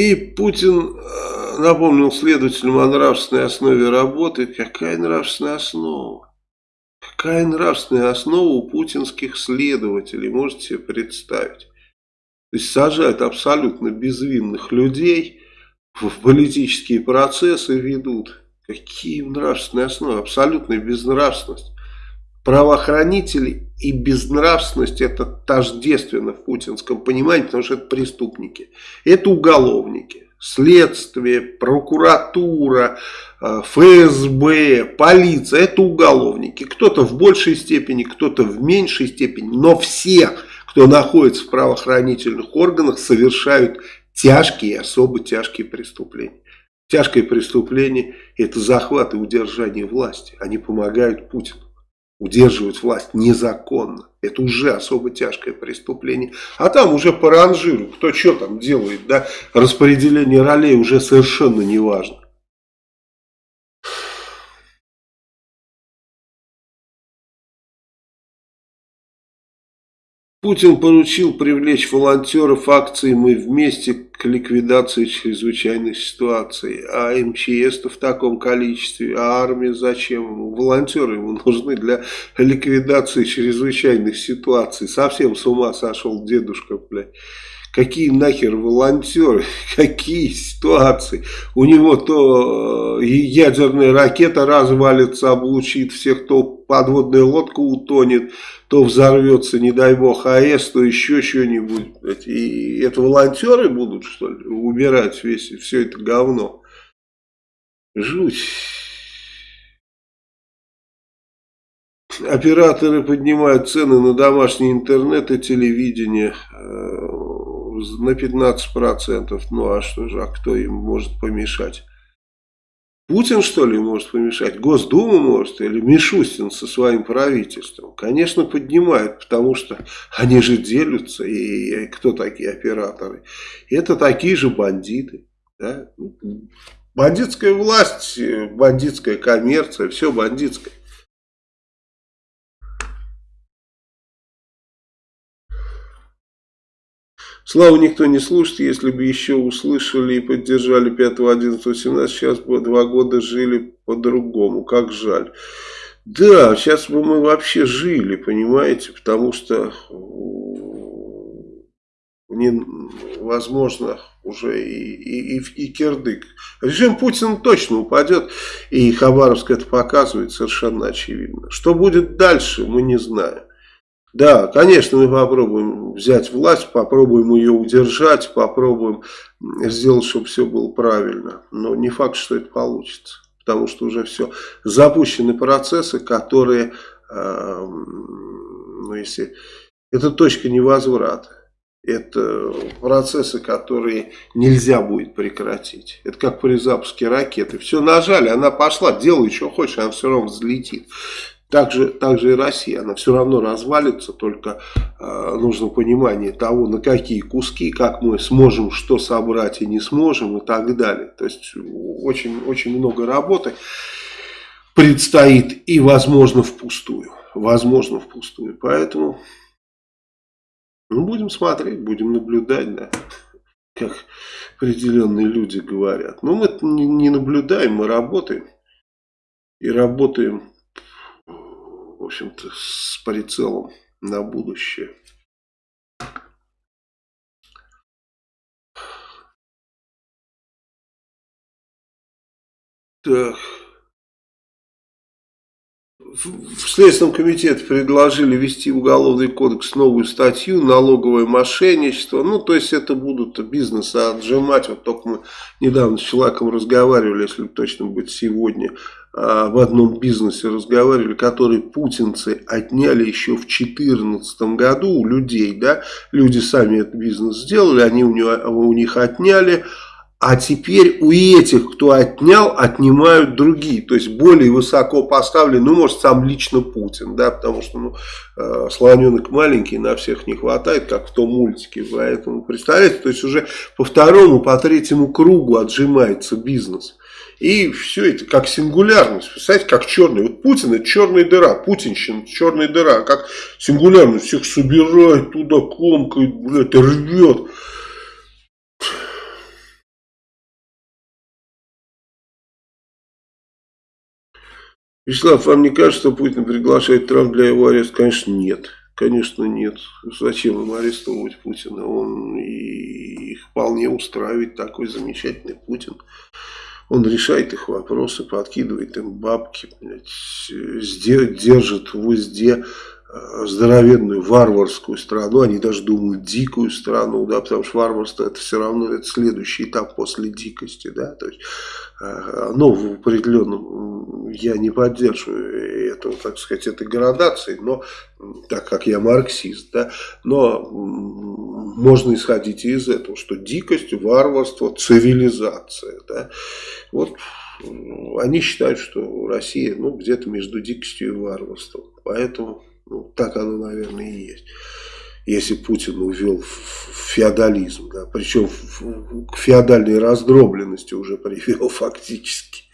И Путин э, напомнил следователям о нравственной основе работы. Какая нравственная основа? Какая нравственная основа у путинских следователей, можете себе представить? То есть сажают абсолютно безвинных людей, в политические процессы ведут. Какие нравственные основы? Абсолютная безнравственность правоохранители и безнравственность это тождественно в путинском понимании, потому что это преступники. Это уголовники. Следствие, прокуратура, э, ФСБ, полиция – это уголовники. Кто-то в большей степени, кто-то в меньшей степени, но все, кто находится в правоохранительных органах, совершают тяжкие, особо тяжкие преступления. Тяжкое преступление – это захват и удержание власти. Они помогают Путину удерживать власть незаконно. Это уже особо тяжкое преступление. А там уже по ранжиру, кто что там делает, да, распределение ролей уже совершенно не важно. Путин поручил привлечь волонтеров акции «Мы вместе» к ликвидации чрезвычайной ситуации. А МЧС-то в таком количестве, а армия зачем? Волонтеры ему нужны для ликвидации чрезвычайных ситуаций. Совсем с ума сошел дедушка, блядь. Какие нахер волонтеры, *laughs* какие ситуации. У него то э, ядерная ракета развалится, облучит всех, то подводная лодка утонет, то взорвется, не дай бог, АЭС, то еще что-нибудь. И это волонтеры будут, что ли, убирать весь, все это говно. Жуть. Операторы поднимают цены на домашний интернет и телевидение э, на 15%. Ну а что же, а кто им может помешать? Путин, что ли, может помешать? Госдума может? Или Мишустин со своим правительством? Конечно, поднимают, потому что они же делятся. И кто такие операторы? Это такие же бандиты. Да? Бандитская власть, бандитская коммерция, все бандитское. Славу никто не слушает, если бы еще услышали и поддержали 5, 11, 17, сейчас бы два года жили по-другому, как жаль. Да, сейчас бы мы вообще жили, понимаете, потому что невозможно уже и, и, и, и кирдык. Режим Путина точно упадет, и Хабаровск это показывает совершенно очевидно. Что будет дальше, мы не знаем. Да, конечно, мы попробуем взять власть, попробуем ее удержать, попробуем сделать, чтобы все было правильно. Но не факт, что это получится. Потому что уже все. Запущены процессы, которые, э, ну если, это точка невозврата. Это процессы, которые нельзя будет прекратить. Это как при запуске ракеты. Все нажали, она пошла, делай, что хочешь, она все равно взлетит. Также, также и Россия, она все равно развалится, только э, нужно понимание того, на какие куски, как мы сможем что собрать и не сможем и так далее. То есть очень, очень много работы предстоит и возможно впустую. Возможно впустую. Поэтому ну, будем смотреть, будем наблюдать, да, как определенные люди говорят. Но мы не наблюдаем, мы работаем. И работаем в общем-то, с прицелом на будущее. Так. В Следственном комитете предложили ввести в Уголовный кодекс новую статью «Налоговое мошенничество». Ну, то есть, это будут бизнес отжимать. Вот только мы недавно с человеком разговаривали, если точно быть сегодня, в одном бизнесе разговаривали, который путинцы отняли еще в 2014 году у людей, да, люди сами этот бизнес сделали, они у, него, у них отняли, а теперь у этих, кто отнял, отнимают другие, то есть более высоко поставлены, ну, может, сам лично Путин, да, потому что, ну, э, слоненок маленький, на всех не хватает, как в том мультике, поэтому, представляете, то есть уже по второму, по третьему кругу отжимается бизнес. И все это как сингулярность. Представляете, как черный. Вот Путин это черная дыра. Путинщина черная дыра. Как сингулярность. Всех собирает туда, комкает, блядь, рвет. Вячеслав, вам не кажется, что Путин приглашает Трамп для его ареста? Конечно, нет. Конечно, нет. Зачем им арестовывать Путина? Он и их вполне устраивает такой замечательный Путин. Он решает их вопросы, подкидывает им бабки, блядь, держит в узде э, здоровенную варварскую страну, они даже думают дикую страну, да, потому что варварство это все равно это следующий этап после дикости, да, то есть, э, ну, в определенном, я не поддерживаю этого, так сказать, этой градации, но, так как я марксист, да, но можно исходить из этого, что дикость, варварство, цивилизация, да, вот они считают, что Россия, ну, где-то между дикостью и варварством, поэтому ну, так оно, наверное, и есть. Если Путин увел феодализм, да, причем к феодальной раздробленности уже привел *laughs* фактически.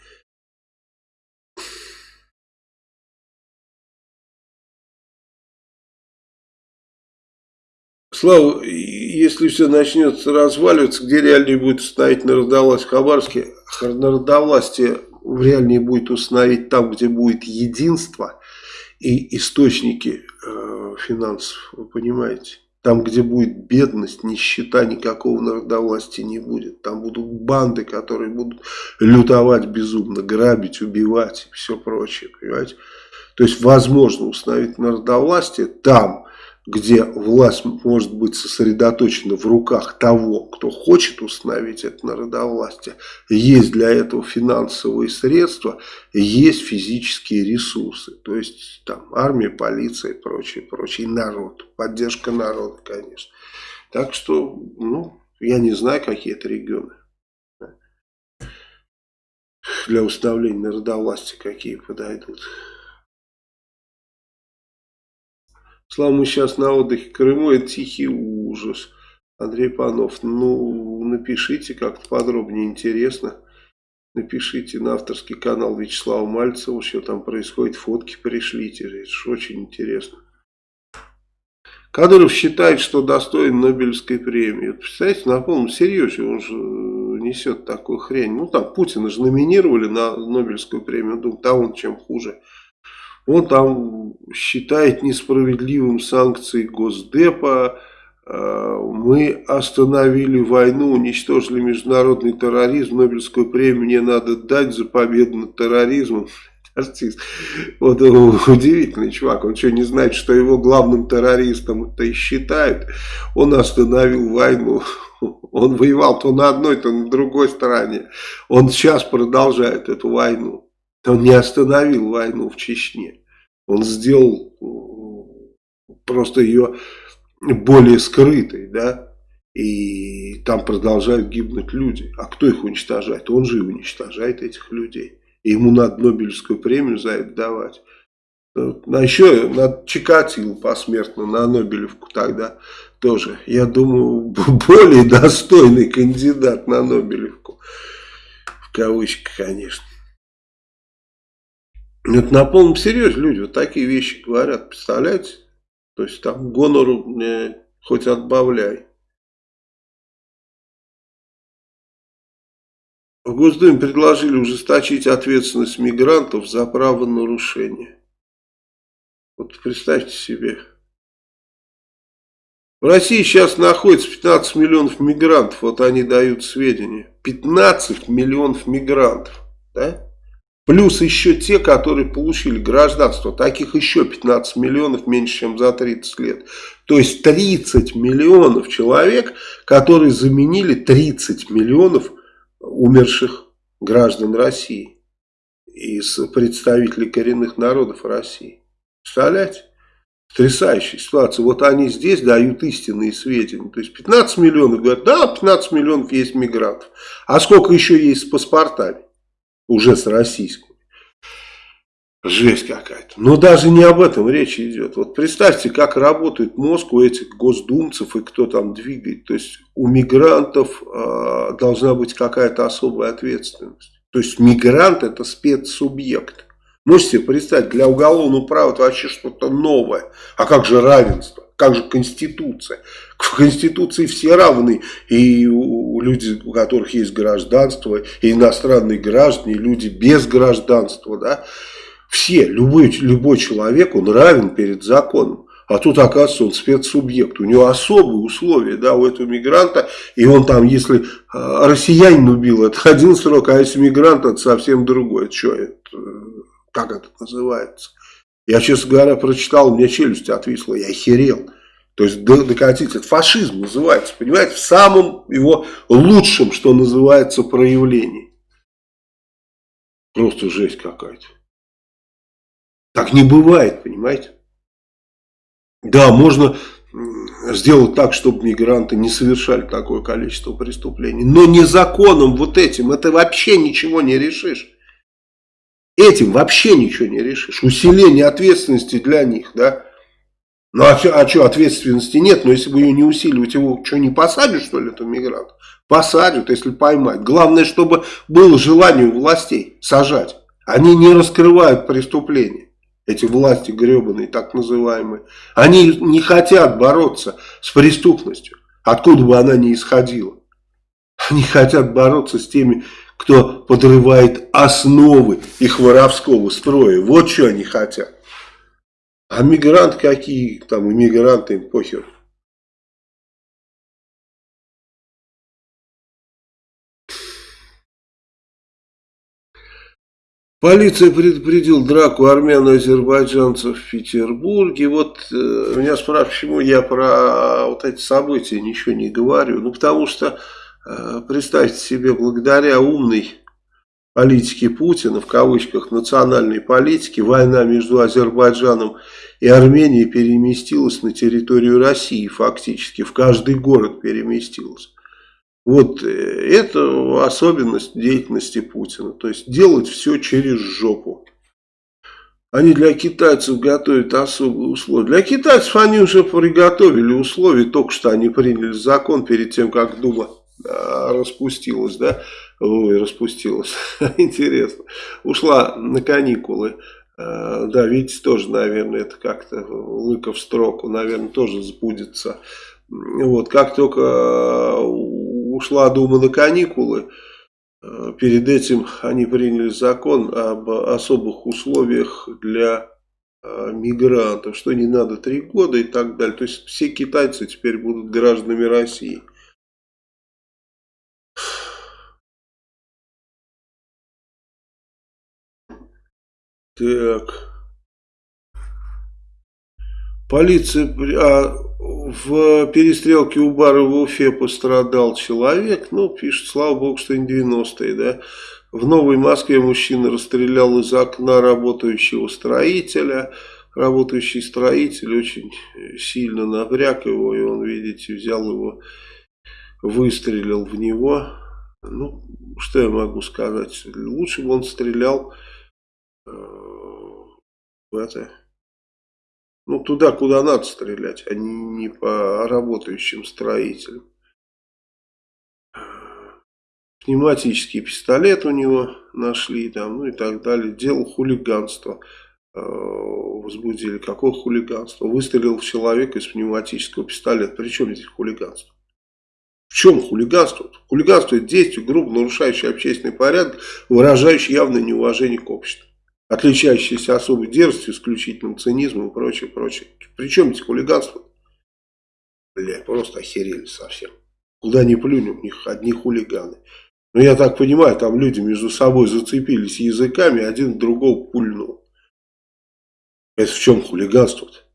Слава, если все начнет разваливаться, где реальнее будет установить народовластие Хабаровске? Народовластие реальнее будет установить там, где будет единство – и источники э, финансов, вы понимаете. Там, где будет бедность, нищета, никакого народовластия не будет. Там будут банды, которые будут лютовать безумно, грабить, убивать и все прочее, понимаете. То есть, возможно установить народовластие там, где власть может быть сосредоточена в руках того, кто хочет установить это народовластие, есть для этого финансовые средства, есть физические ресурсы, то есть там армия, полиция и прочее, прочее, и народ, поддержка народа, конечно. Так что, ну, я не знаю, какие это регионы для установления народовластия, какие подойдут. Слава, мы сейчас на отдыхе Крыму, это тихий ужас. Андрей Панов, ну, напишите как-то подробнее, интересно. Напишите на авторский канал Вячеслава Мальцева, что там происходит, фотки пришлите, это очень интересно. Кадыров считает, что достоин Нобелевской премии. Представляете, на полном серьезе он же несет такую хрень. Ну, там Путина же номинировали на Нобелевскую премию. Думаю, да он чем хуже. Он там считает несправедливым санкции Госдепа. Э, мы остановили войну, уничтожили международный терроризм. Нобелевскую премию мне надо дать за победу над терроризмом. *laughs* Артист. Вот удивительный чувак. Он что, не знает, что его главным террористом это и считают? Он остановил войну. *laughs* Он воевал то на одной, то на другой стороне. Он сейчас продолжает эту войну. Он не остановил войну в Чечне. Он сделал э, просто ее более скрытой, да, и там продолжают гибнуть люди. А кто их уничтожает? Он же и уничтожает этих людей. И ему надо Нобелевскую премию за это давать. А еще надо Чикатило посмертно на Нобелевку тогда тоже. Я думаю, более достойный кандидат на Нобелевку. В кавычках, конечно. Это на полном серьезе люди вот такие вещи говорят, представляете? То есть там гонору э, хоть отбавляй. В Госдуме предложили ужесточить ответственность мигрантов за правонарушение. Вот представьте себе. В России сейчас находится 15 миллионов мигрантов, вот они дают сведения. 15 миллионов мигрантов, да? Плюс еще те, которые получили гражданство. Таких еще 15 миллионов, меньше, чем за 30 лет. То есть 30 миллионов человек, которые заменили 30 миллионов умерших граждан России. Из представителей коренных народов России. Представляете? Потрясающая ситуация. Вот они здесь дают истинные сведения. То есть 15 миллионов говорят, да, 15 миллионов есть мигрантов. А сколько еще есть с паспортами? Уже с российскими. Жесть какая-то. Но даже не об этом речь идет. Вот представьте, как работает мозг у этих госдумцев и кто там двигает. То есть у мигрантов э, должна быть какая-то особая ответственность. То есть мигрант это спецсубъект. Можете себе представить, для уголовного права это вообще что-то новое. А как же равенство? Как же Конституция? В Конституции все равны. И люди, у которых есть гражданство, и иностранные граждане, и люди без гражданства. Да? Все, любой, любой человек, он равен перед законом. А тут, оказывается, он спецсубъект. У него особые условия, да, у этого мигранта. И он там, если а, россиянин убил, это один срок, а если мигрант, это совсем другой. Что это? Как это называется? Я, честно говоря, прочитал, у меня челюсть отвисла, я охерел. То есть докатить, это фашизм называется, понимаете, в самом его лучшем, что называется, проявлении. Просто жесть какая-то. Так не бывает, понимаете. Да, можно сделать так, чтобы мигранты не совершали такое количество преступлений. Но не законом вот этим, это вообще ничего не решишь. Этим вообще ничего не решишь. Усиление ответственности для них, да. Ну а а что, ответственности нет, но если бы ее не усиливать, его что, не посадят, что ли, этого мигранта? Посадят, если поймать. Главное, чтобы было желание у властей сажать. Они не раскрывают преступления, эти власти гребаные, так называемые. Они не хотят бороться с преступностью, откуда бы она ни исходила. Они хотят бороться с теми, кто подрывает основы их воровского строя. Вот что они хотят. А мигранты какие, там иммигранты, им похер. Полиция предупредил драку армян и азербайджанцев в Петербурге. Вот э, меня спрашивают, почему я про вот эти события ничего не говорю. Ну, потому что, представьте себе, благодаря умной политике Путина, в кавычках, национальной политики, война между Азербайджаном и Арменией переместилась на территорию России фактически, в каждый город переместилась. Вот э, это особенность деятельности Путина. То есть делать все через жопу. Они для китайцев готовят особые условия. Для китайцев они уже приготовили условия. Только что они приняли закон перед тем, как Дума распустилась. Да? Ой, распустилась. *laughs* Интересно. Ушла на каникулы. А, да, видите, тоже, наверное, это как-то лыка в строку, наверное, тоже сбудется. Вот, как только ушла Дума на каникулы, перед этим они приняли закон об особых условиях для мигрантов, что не надо три года и так далее. То есть все китайцы теперь будут гражданами России. Так. Полиция... А, в перестрелке у бара в Уфе пострадал человек. Ну, пишет, слава богу, что не 90-е, да. В Новой Москве мужчина расстрелял из окна работающего строителя. Работающий строитель очень сильно напряг его, и он, видите, взял его, выстрелил в него. Ну, что я могу сказать? Лучше бы он стрелял э, это ну, туда, куда надо стрелять, а не, по работающим строителям. Пневматический пистолет у него нашли там, ну и так далее. Делал хулиганство. Э, возбудили. Какое хулиганство? Выстрелил в человека из пневматического пистолета. При чем здесь хулиганство? В чем хулиганство? Хулиганство это действие, грубо нарушающее общественный порядок, выражающее явное неуважение к обществу отличающиеся особой дерзостью, исключительным цинизмом и прочее, прочее. Причем здесь хулиганство? Бля, просто охерели совсем. Куда ни плюнем, у них одни хулиганы. Но я так понимаю, там люди между собой зацепились языками, один другого пульнул. Это в чем хулиганство-то?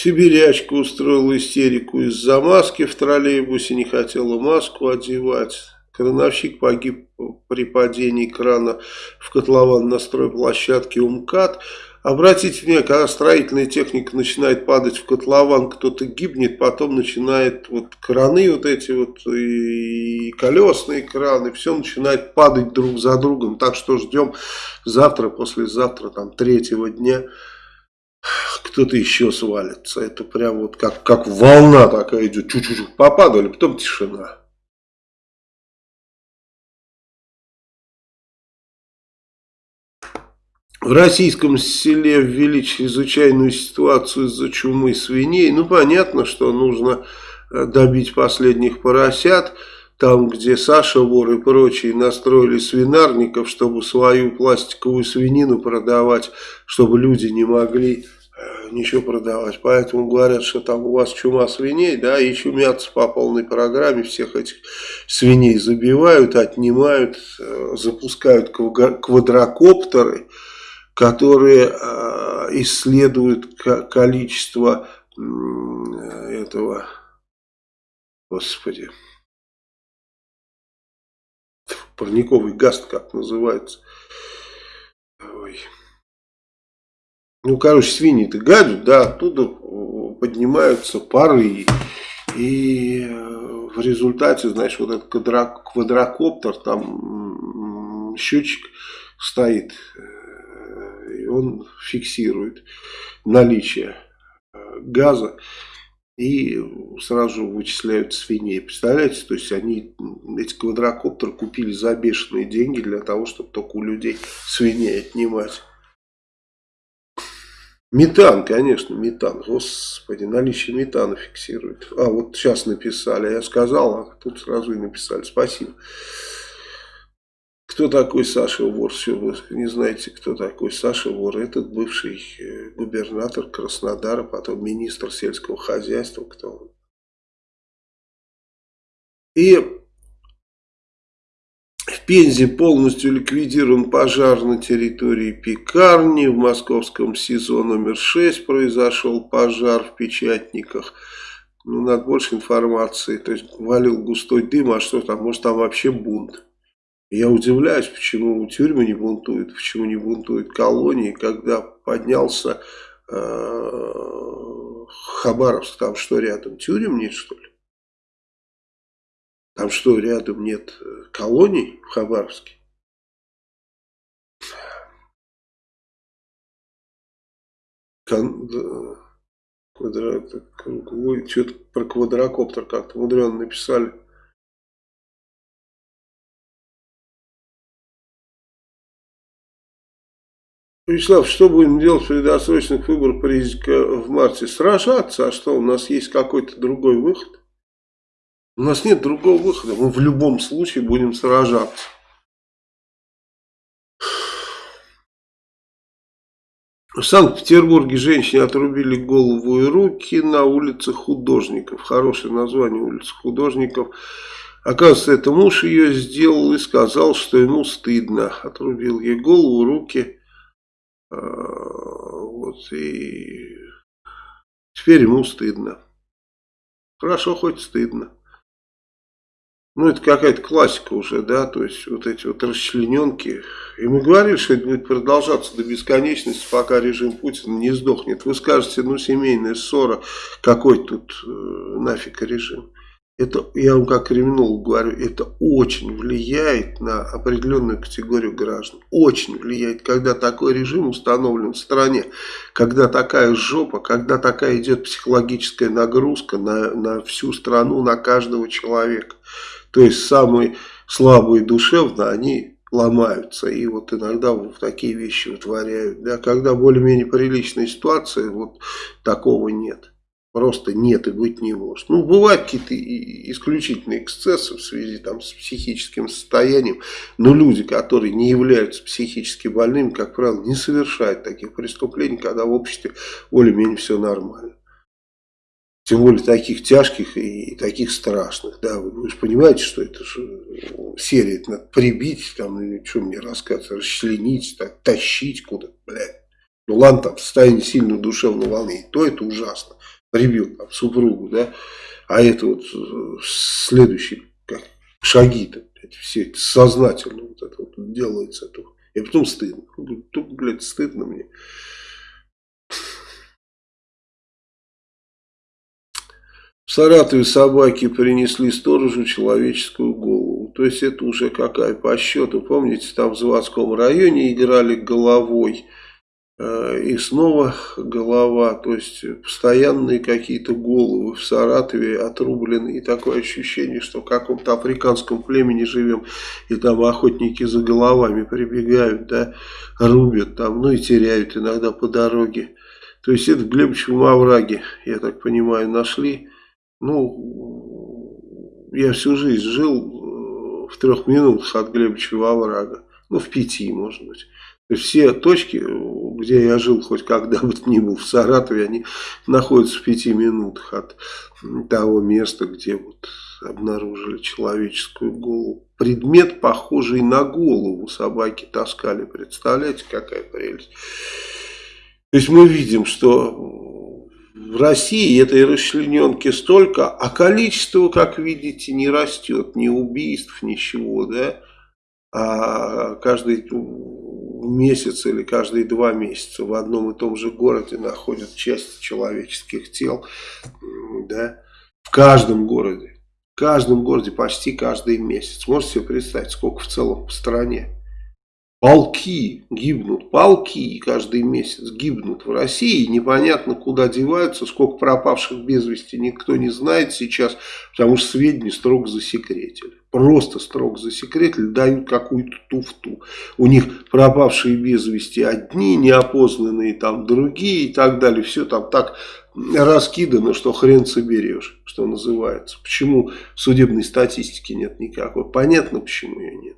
Сибирячка устроила истерику из-за маски в троллейбусе, не хотела маску одевать. Крановщик погиб при падении крана в котлован на стройплощадке УМКАД. Обратите внимание, когда строительная техника начинает падать в котлован, кто-то гибнет, потом начинает вот краны вот эти вот и колесные краны, все начинает падать друг за другом. Так что ждем завтра, послезавтра, там третьего дня кто-то еще свалится. Это прям вот как, как волна такая идет. Чуть-чуть попадали, потом тишина. В российском селе ввели чрезвычайную ситуацию из-за чумы свиней. Ну, понятно, что нужно э, добить последних поросят. Там, где Саша Вор и прочие настроили свинарников, чтобы свою пластиковую свинину продавать, чтобы люди не могли э, ничего продавать. Поэтому говорят, что там у вас чума свиней, да, и чумятся по полной программе, всех этих свиней забивают, отнимают, э, запускают квадрокоптеры, которые э, исследуют количество этого, господи, парниковый газ, как называется. Ой. Ну, короче, свиньи-то гадят, да, оттуда поднимаются пары. И э, в результате, знаешь, вот этот квадрокоптер, там счетчик стоит, э, и он фиксирует наличие э, газа и сразу вычисляют свиней. Представляете, то есть они эти квадрокоптеры купили за бешеные деньги для того, чтобы только у людей свиней отнимать. Метан, конечно, метан. Господи, наличие метана фиксирует. А, вот сейчас написали. Я сказал, а тут сразу и написали. Спасибо. Кто такой Саша Вор? Все, вы не знаете, кто такой Саша Вор. Этот бывший э, губернатор Краснодара, потом министр сельского хозяйства. Кто он? И в Пензе полностью ликвидирован пожар на территории пекарни. В московском СИЗО номер 6 произошел пожар в печатниках. Ну, надо больше информации. То есть валил густой дым, а что там? Может там вообще бунт? Я удивляюсь, почему тюрьмы не бунтуют, почему не бунтуют колонии, когда поднялся э, Хабаровск, там что рядом, тюрем нет что ли? Там что, рядом нет э, колоний в Хабаровске? Кон... Квадрат... Что-то про квадрокоптер как-то мудрено написали. Вячеслав, что будем делать при досрочных выборах в марте? Сражаться, а что, у нас есть какой-то другой выход? У нас нет другого выхода, мы в любом случае будем сражаться. В Санкт-Петербурге женщине отрубили голову и руки на улице художников. Хорошее название улицы художников. Оказывается, это муж ее сделал и сказал, что ему стыдно. Отрубил ей голову, руки вот, и теперь ему стыдно. Хорошо, хоть стыдно. Ну, это какая-то классика уже, да, то есть вот эти вот расчлененки. И мы говорили, что это будет продолжаться до бесконечности, пока режим Путина не сдохнет. Вы скажете, ну, семейная ссора, какой тут э, нафиг режим. Это, я вам как криминолог говорю, это очень влияет на определенную категорию граждан. Очень влияет, когда такой режим установлен в стране, когда такая жопа, когда такая идет психологическая нагрузка на, на всю страну, на каждого человека. То есть самые слабые душевно, они ломаются и вот иногда вот такие вещи вытворяют. Да, когда более-менее приличная ситуация, вот такого нет. Просто нет и быть не может. Ну, бывают какие-то исключительные эксцессы в связи там, с психическим состоянием, но люди, которые не являются психически больными, как правило, не совершают таких преступлений, когда в обществе более-менее все нормально. Тем более таких тяжких и таких страшных. Да, вы, вы же понимаете, что это же серия это надо прибить, там, или что мне рассказывать, расчленить, так, тащить куда-то, блядь. Ну ладно, там, состояние сильного душевного волнения, то это ужасно прибил там, супругу, да, а это вот э, следующие шаги-то, все это сознательно вот это вот делается. Это, и потом стыдно. Тут, блядь, стыдно мне. В Саратове собаки принесли сторожу человеческую голову. То есть это уже какая по счету. Помните, там в заводском районе играли головой. Э, и снова голова, то есть постоянные какие-то головы в Саратове отрублены. И такое ощущение, что в каком-то африканском племени живем, и там охотники за головами прибегают, да, рубят там, ну и теряют иногда по дороге. То есть это в Глебовичевом овраге, я так понимаю, нашли. Ну, я всю жизнь жил э, в трех минутах от Глебовичева оврага. Ну, в пяти, может быть. Все точки, где я жил хоть когда бы то ни был в Саратове, они находятся в пяти минутах от того места, где вот обнаружили человеческую голову. Предмет, похожий на голову, собаки таскали. Представляете, какая прелесть. То есть мы видим, что в России этой расчлененки столько, а количество, как видите, не растет. Ни убийств, ничего, да. А каждый месяц или каждые два месяца в одном и том же городе находят части человеческих тел, да, в каждом городе, в каждом городе почти каждый месяц. Можете себе представить, сколько в целом по стране? Полки гибнут, полки каждый месяц гибнут в России. Непонятно, куда деваются, сколько пропавших без вести никто не знает сейчас, потому что сведения строго засекретили. Просто строго засекретили, дают какую-то туфту. У них пропавшие без вести одни, неопознанные там другие и так далее. Все там так раскидано, что хрен соберешь, что называется. Почему судебной статистики нет никакой? Понятно, почему ее нет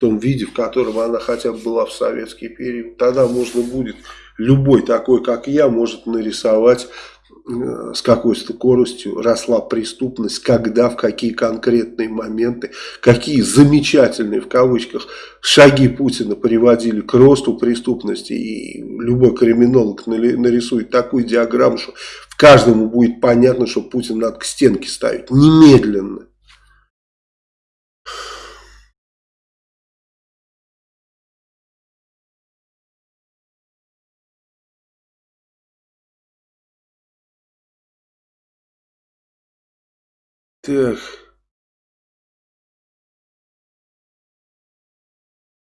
том виде, в котором она хотя бы была в советский период. Тогда можно будет, любой такой, как я, может нарисовать э, с какой скоростью росла преступность, когда, в какие конкретные моменты, какие замечательные, в кавычках, шаги Путина приводили к росту преступности. И любой криминолог нарисует такую диаграмму, что каждому будет понятно, что Путин надо к стенке ставить. Немедленно. Так.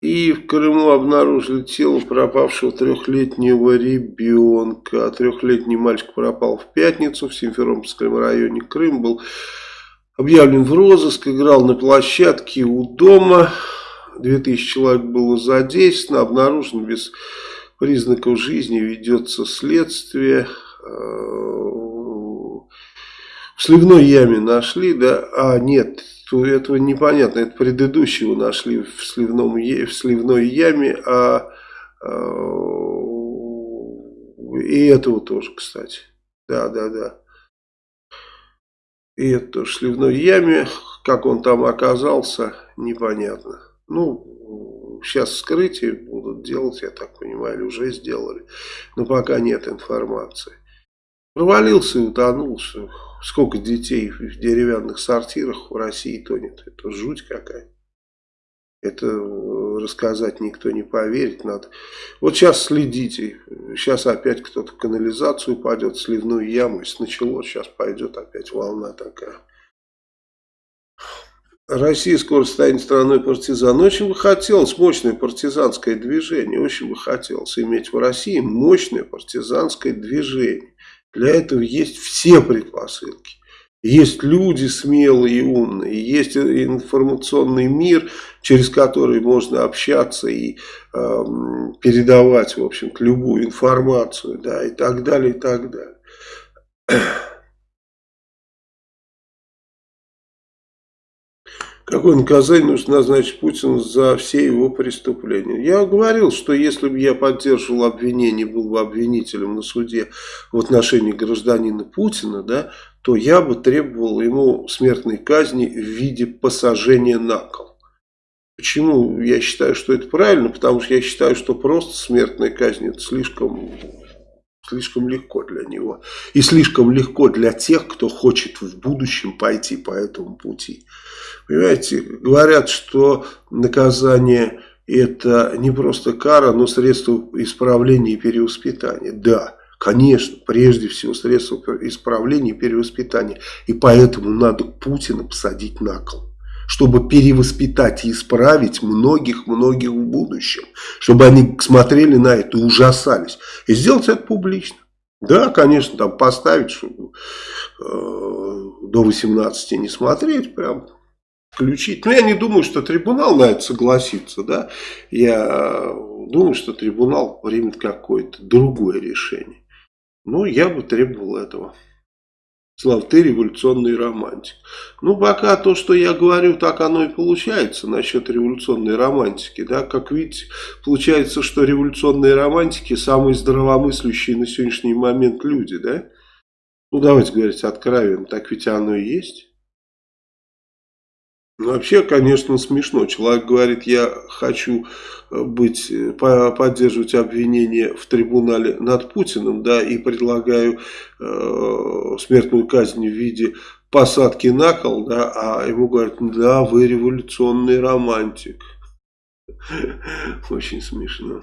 И в Крыму обнаружили тело пропавшего трехлетнего ребенка. Трехлетний мальчик пропал в пятницу в Симферопольском районе. Крым был объявлен в розыск, играл на площадке у дома. 2000 человек было задействовано, обнаружен без признаков жизни, ведется следствие. В сливной яме нашли, да, а нет, то этого непонятно, это предыдущего нашли в, сливном, в сливной яме, а, а и этого тоже, кстати, да, да, да. И это тоже в сливной яме, как он там оказался, непонятно. Ну, сейчас вскрытие будут делать, я так понимаю, или уже сделали, но пока нет информации. Провалился и утонул, что Сколько детей в деревянных сортирах в России тонет. Это жуть какая. Это э, рассказать никто не поверит. Надо. Вот сейчас следите. Сейчас опять кто-то канализацию в сливную яму. Если началось, сейчас пойдет опять волна такая. Россия скоро станет страной партизан. Очень бы хотелось мощное партизанское движение. Очень бы хотелось иметь в России мощное партизанское движение. Для этого есть все предпосылки. Есть люди смелые и умные, есть информационный мир, через который можно общаться и э, передавать, в общем-то, любую информацию, да, и так далее, и так далее. Какое наказание нужно назначить Путину за все его преступления? Я говорил, что если бы я поддерживал обвинение, был бы обвинителем на суде в отношении гражданина Путина, да, то я бы требовал ему смертной казни в виде посажения на кол. Почему я считаю, что это правильно? Потому что я считаю, что просто смертная казнь это слишком слишком легко для него. И слишком легко для тех, кто хочет в будущем пойти по этому пути. Понимаете, говорят, что наказание это не просто кара, но средство исправления и перевоспитания. Да, конечно, прежде всего средство исправления и перевоспитания. И поэтому надо Путина посадить на кол чтобы перевоспитать и исправить многих-многих в будущем. Чтобы они смотрели на это и ужасались. И сделать это публично. Да, конечно, там поставить, чтобы э, до 18 не смотреть, прям включить. Но я не думаю, что трибунал на это согласится, да. Я думаю, что трибунал примет какое-то другое решение. Ну, я бы требовал этого. Слав, ты революционный романтик. Ну, пока то, что я говорю, так оно и получается насчет революционной романтики. Да? Как видите, получается, что революционные романтики самые здравомыслящие на сегодняшний момент люди. Да? Ну, давайте говорить откровенно, так ведь оно и есть. Ну, вообще, конечно, смешно. Человек говорит, я хочу э, быть, э, поддерживать обвинение в трибунале над Путиным, да, и предлагаю э, смертную казнь в виде посадки на кол, да, а ему говорят, да, вы революционный романтик. *laughs* Очень смешно.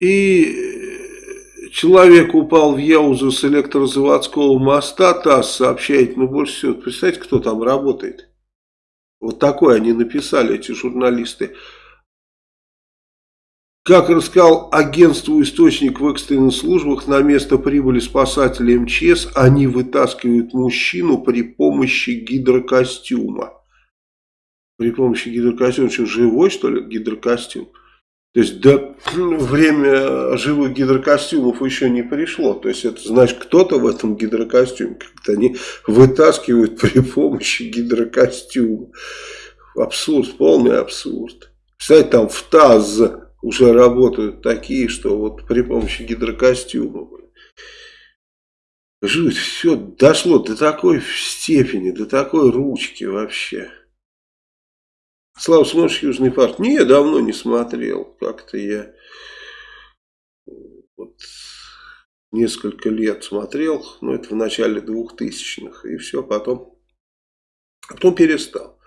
И э, человек упал в Яузу с электрозаводского моста, ТАСС сообщает, ну больше всего, представьте, кто там работает. Вот такое они написали, эти журналисты. Как рассказал агентству источник в экстренных службах, на место прибыли спасатели МЧС, они вытаскивают мужчину при помощи гидрокостюма. При помощи гидрокостюма, что живой что ли гидрокостюм? То есть до *clears throat* время живых гидрокостюмов еще не пришло. То есть это значит кто-то в этом гидрокостюме. Как-то они вытаскивают при помощи гидрокостюма. Абсурд, полный абсурд. Кстати, там в ТАЗ уже работают такие, что вот при помощи гидрокостюма. Жуть, все дошло до такой степени, до такой ручки вообще. Слава, смотришь Южный парк? Не, давно не смотрел. Как-то я вот несколько лет смотрел, но это в начале двухтысячных, и все, потом, потом перестал.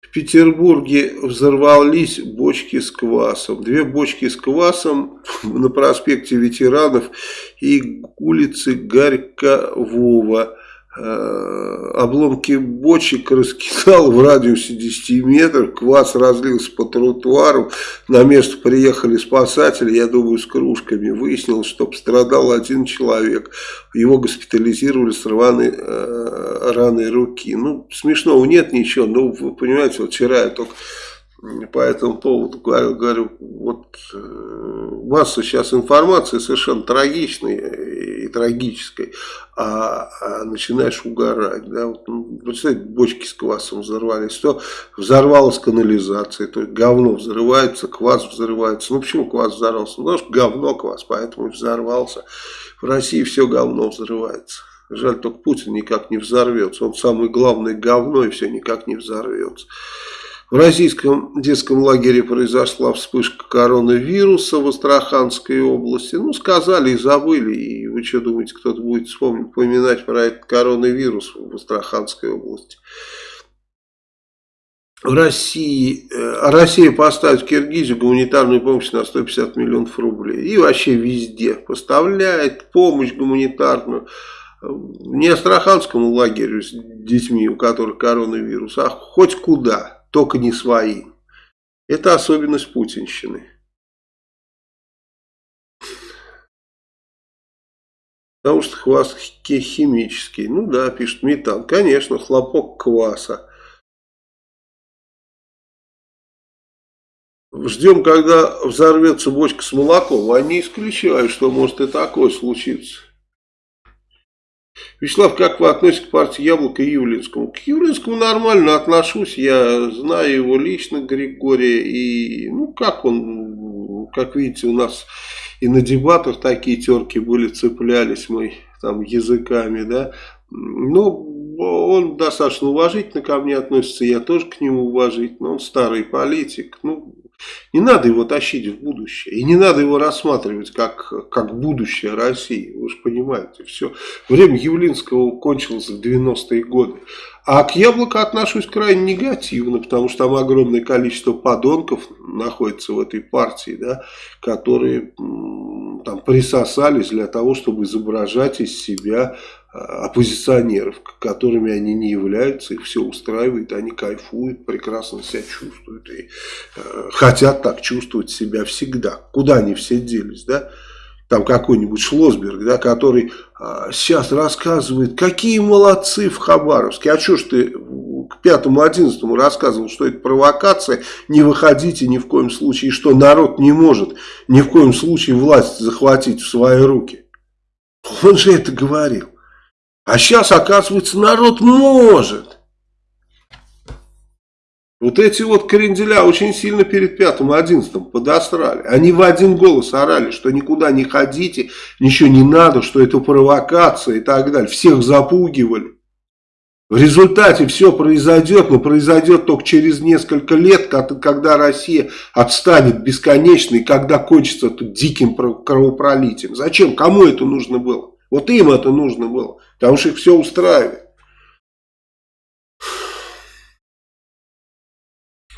В Петербурге взорвались бочки с квасом. Две бочки с квасом *laughs* на проспекте ветеранов и улице Горькового. Э, обломки бочек раскидал в радиусе 10 метров, квас разлился по тротуару, на место приехали спасатели, я думаю, с кружками, выяснилось, что пострадал один человек, его госпитализировали с рваной э, раной руки. Ну, смешного нет ничего, но вы понимаете, вот вчера я только по этому поводу говорю, говорю вот э, масса сейчас информации совершенно трагичной и трагической, а, а начинаешь угорать. Да? Вот, ну, представляете, бочки с квасом взорвались, то взорвалась канализация, то говно взрывается, квас взрывается. Ну почему квас взорвался? Ну, что говно квас, поэтому и взорвался. В России все говно взрывается. Жаль, только Путин никак не взорвется. Он самый главный говно и все никак не взорвется. В российском детском лагере произошла вспышка коронавируса в Астраханской области. Ну, сказали и забыли. И вы что думаете, кто-то будет вспомнить, поминать про этот коронавирус в Астраханской области? В России, э, Россия поставит в Киргизию гуманитарную помощь на 150 миллионов рублей. И вообще везде поставляет помощь гуманитарную. Не Астраханскому лагерю с детьми, у которых коронавирус, а хоть куда только не свои. Это особенность путинщины. Потому что квас химический. Ну да, пишет метан. Конечно, хлопок кваса. Ждем, когда взорвется бочка с молоком. А не исключаю, что может и такое случиться. Вячеслав, как вы относитесь к партии Яблоко и Юлинскому? К Юлинскому нормально отношусь, я знаю его лично, Григория, и ну как он, как видите, у нас и на дебатах такие терки были, цеплялись мы там языками, да, ну, он достаточно уважительно ко мне относится, я тоже к нему уважительно, он старый политик, ну, не надо его тащить в будущее. И не надо его рассматривать как, как будущее России. Вы же понимаете, все. Время Явлинского кончилось в 90-е годы. А к яблоку отношусь крайне негативно, потому что там огромное количество подонков находится в этой партии, да, которые там присосались для того, чтобы изображать из себя оппозиционеров, которыми они не являются, их все устраивает, они кайфуют, прекрасно себя чувствуют и э, хотят так чувствовать себя всегда. Куда они все делись, да? там какой-нибудь Шлосберг, да, который а, сейчас рассказывает, какие молодцы в Хабаровске. А что ж ты к пятому-одиннадцатому рассказывал, что это провокация, не выходите ни в коем случае, и что народ не может ни в коем случае власть захватить в свои руки. Он же это говорил. А сейчас, оказывается, народ может. Вот эти вот кренделя очень сильно перед пятым, одиннадцатым подосрали. Они в один голос орали, что никуда не ходите, ничего не надо, что это провокация и так далее. Всех запугивали. В результате все произойдет, но произойдет только через несколько лет, когда Россия отстанет бесконечно и когда кончится тут диким кровопролитием. Зачем? Кому это нужно было? Вот им это нужно было, потому что их все устраивает.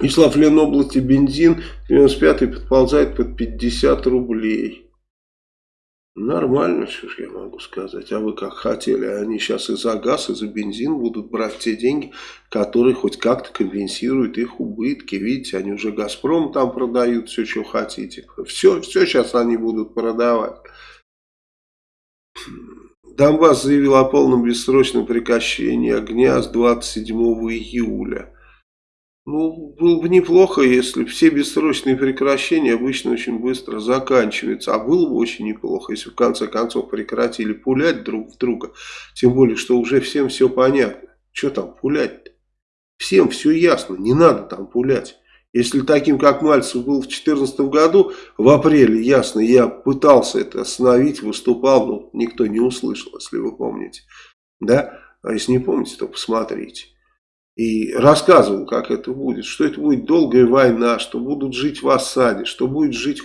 Вячеслав Ленобласти бензин 95 подползает под 50 рублей. Нормально, что ж я могу сказать. А вы как хотели? Они сейчас и за газ, и за бензин будут брать те деньги, которые хоть как-то компенсируют их убытки. Видите, они уже Газпром там продают все, что хотите. Все, все сейчас они будут продавать. *clears throat* Донбасс заявил о полном бессрочном прекращении огня с 27 июля. Ну, было бы неплохо, если все бессрочные прекращения обычно очень быстро заканчиваются. А было бы очень неплохо, если в конце концов прекратили пулять друг в друга. Тем более, что уже всем все понятно. Что там пулять-то? Всем все ясно, не надо там пулять. Если таким, как Мальцев был в 2014 году, в апреле, ясно, я пытался это остановить, выступал, но никто не услышал, если вы помните. Да? А если не помните, то посмотрите и рассказывал, как это будет, что это будет долгая война, что будут жить в осаде, что будет жить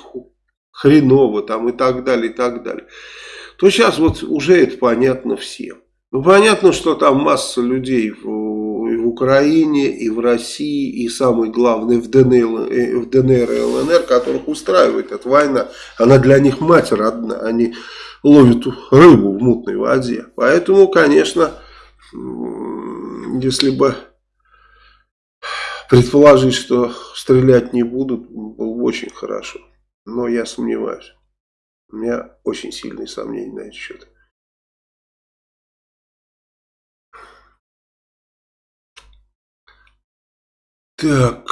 хреново там и так далее, и так далее, то сейчас вот уже это понятно всем. Ну, понятно, что там масса людей в, Украине, и в России, и самое главное в ДНР, э, в ДНР и ЛНР, которых устраивает эта война. Она для них мать родна, они ловят рыбу в мутной воде. Поэтому, конечно, если бы Предположить, что стрелять не будут, было бы очень хорошо. Но я сомневаюсь. У меня очень сильные сомнения на этот счет. Так.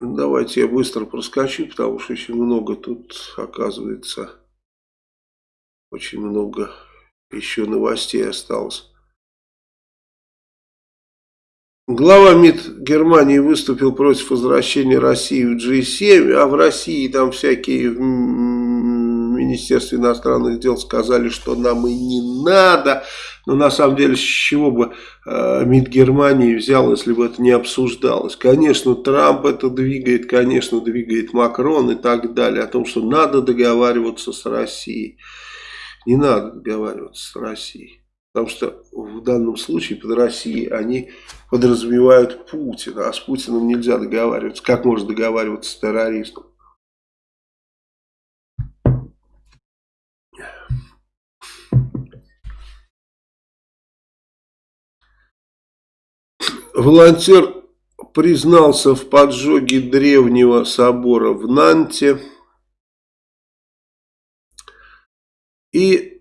Давайте я быстро проскочу, потому что очень много тут, оказывается, очень много еще новостей осталось. Глава МИД Германии выступил против возвращения России в G7, а в России там всякие Министерстве иностранных дел сказали, что нам и не надо. Но на самом деле с чего бы э, МИД Германии взял, если бы это не обсуждалось? Конечно, Трамп это двигает, конечно, двигает Макрон и так далее, о том, что надо договариваться с Россией. Не надо договариваться с Россией. Потому что в данном случае под Россией они подразумевают Путина, а с Путиным нельзя договариваться. Как можно договариваться с террористом? Волонтер признался в поджоге древнего собора в Нанте. И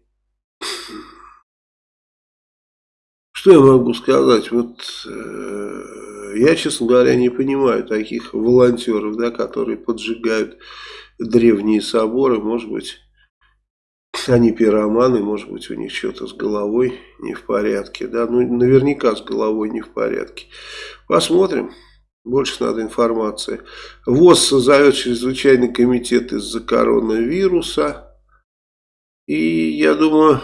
Что я могу сказать? Вот э, я, честно говоря, не понимаю таких волонтеров, да, которые поджигают древние соборы. Может быть, они пироманы, может быть, у них что-то с головой не в порядке. Да, ну, наверняка с головой не в порядке. Посмотрим. Больше надо информации. ВОЗ созовет чрезвычайный комитет из-за коронавируса. И я думаю,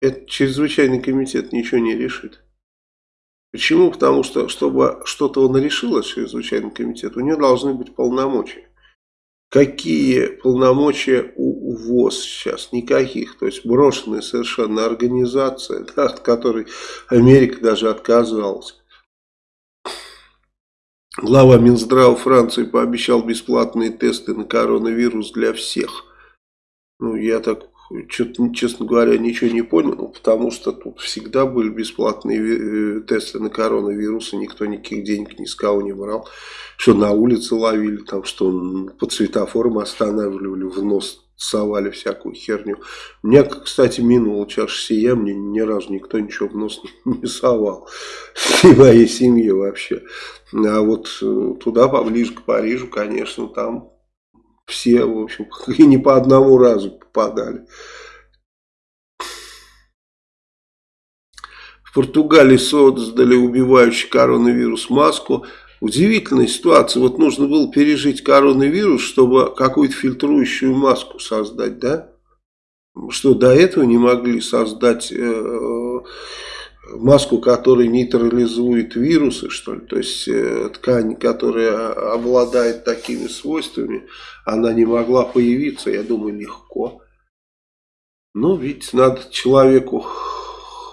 этот чрезвычайный комитет ничего не решит. Почему? Потому что, чтобы что-то он решил, чрезвычайный комитет, у него должны быть полномочия. Какие полномочия у ВОЗ сейчас? Никаких. То есть брошенная совершенно организация, да, *laughs* от которой Америка даже отказалась. Глава Минздрава Франции пообещал бесплатные тесты на коронавирус для всех. Ну, я так что-то, честно говоря, ничего не понял, потому что тут всегда были бесплатные э, тесты на коронавирус, и никто никаких денег ни с кого не брал. Что на улице ловили, там, что по светофорам останавливали, в нос совали всякую херню. Мне, кстати, минула чаша сия, мне ни разу никто ничего в нос *laughs* не совал. И моей семье вообще. А вот э, туда, поближе к Парижу, конечно, там все, в общем, *laughs* и не по одному разу попадали. В Португалии создали убивающий коронавирус маску. Удивительная ситуация. Вот нужно было пережить коронавирус, чтобы какую-то фильтрующую маску создать, да? Что до этого не могли создать э, маску, которая нейтрализует вирусы, что ли. То есть э, ткань, которая обладает такими свойствами, она не могла появиться, я думаю, легко. Ну, ведь надо человеку,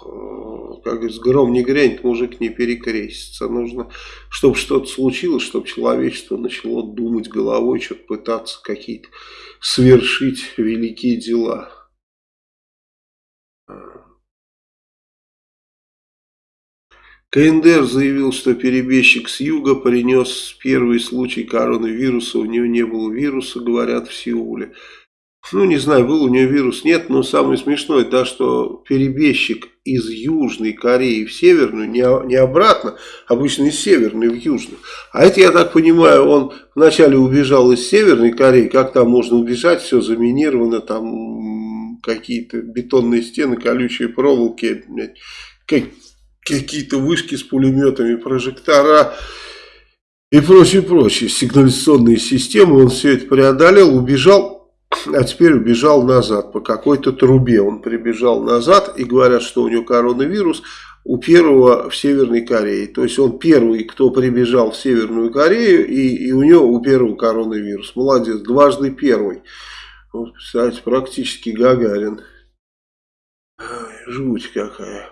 э, как говорится, гром не грянет, мужик не перекрестится. Нужно, чтобы что-то случилось, чтобы человечество начало думать головой, что-то пытаться какие-то свершить великие дела. КНДР заявил, что перебежчик с юга принес первый случай коронавируса. У него не было вируса, говорят в Сеуле. Ну, не знаю, был у него вирус, нет, но самое смешное, да, что перебежчик из Южной Кореи в Северную, не, не обратно, обычно из Северной в Южную. А это, я так понимаю, он вначале убежал из Северной Кореи, как там можно убежать, все заминировано, там какие-то бетонные стены, колючие проволоки, какие-то вышки с пулеметами, прожектора и прочее, прочее, сигнализационные системы. Он все это преодолел, убежал, а теперь убежал назад по какой-то трубе. Он прибежал назад и говорят, что у него коронавирус у первого в Северной Корее. То есть он первый, кто прибежал в Северную Корею, и, и у него у первого коронавирус. Молодец, дважды первый. Вот, кстати, практически Гагарин. Жуть какая.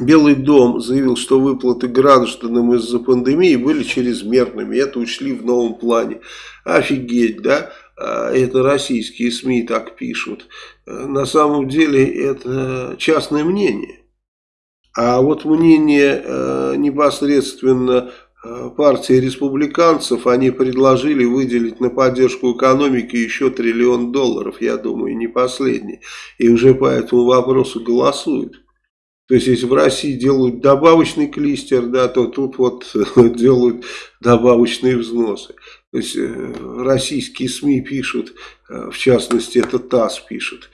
Белый дом заявил, что выплаты гражданам из-за пандемии были чрезмерными. Это учли в новом плане. Офигеть, да? А, это российские СМИ так пишут. На самом деле это частное мнение. А вот мнение э, непосредственно э, партии республиканцев, они предложили выделить на поддержку экономики еще триллион долларов, я думаю, не последний. И уже по этому вопросу голосуют. То есть, если в России делают добавочный клистер, да, то тут вот *laughs* делают добавочные взносы. То есть, э, российские СМИ пишут, э, в частности, это ТАСС пишет.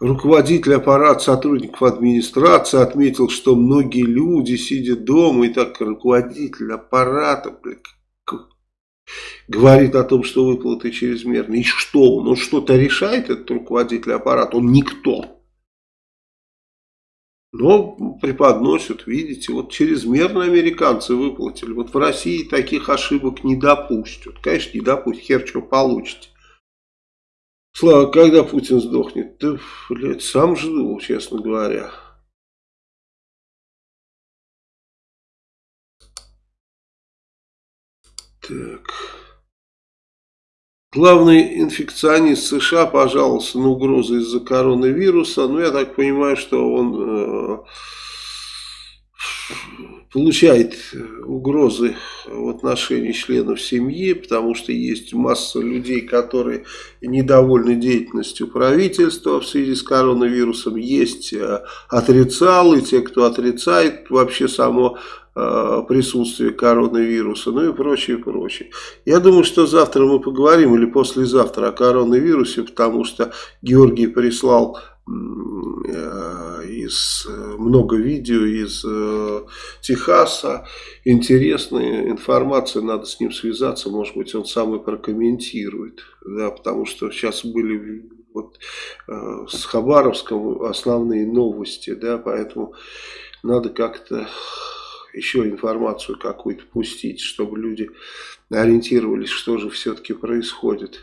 Руководитель аппарата сотрудников администрации отметил, что многие люди сидят дома, и так руководитель аппарата, блин, говорит о том, что выплаты чрезмерные. И что? Он, он что-то решает, этот руководитель аппарата? Он никто. Но преподносят, видите, вот чрезмерно американцы выплатили. Вот в России таких ошибок не допустят. Конечно, не допустят, хер что получите. Слава, когда Путин сдохнет? Да, блядь, сам жду, честно говоря. Так... Главный инфекционист США пожаловался на угрозы из-за коронавируса. Ну, я так понимаю, что он э, получает угрозы в отношении членов семьи, потому что есть масса людей, которые недовольны деятельностью правительства в связи с коронавирусом. Есть э, отрицалы, те, кто отрицает вообще само присутствие коронавируса, ну и прочее, прочее. Я думаю, что завтра мы поговорим или послезавтра о коронавирусе, потому что Георгий прислал э, из много видео из э, Техаса, интересная информация, надо с ним связаться, может быть он сам и прокомментирует, да, потому что сейчас были вот, э, с Хабаровском основные новости, да, поэтому надо как-то еще информацию какую-то пустить, чтобы люди ориентировались, что же все-таки происходит.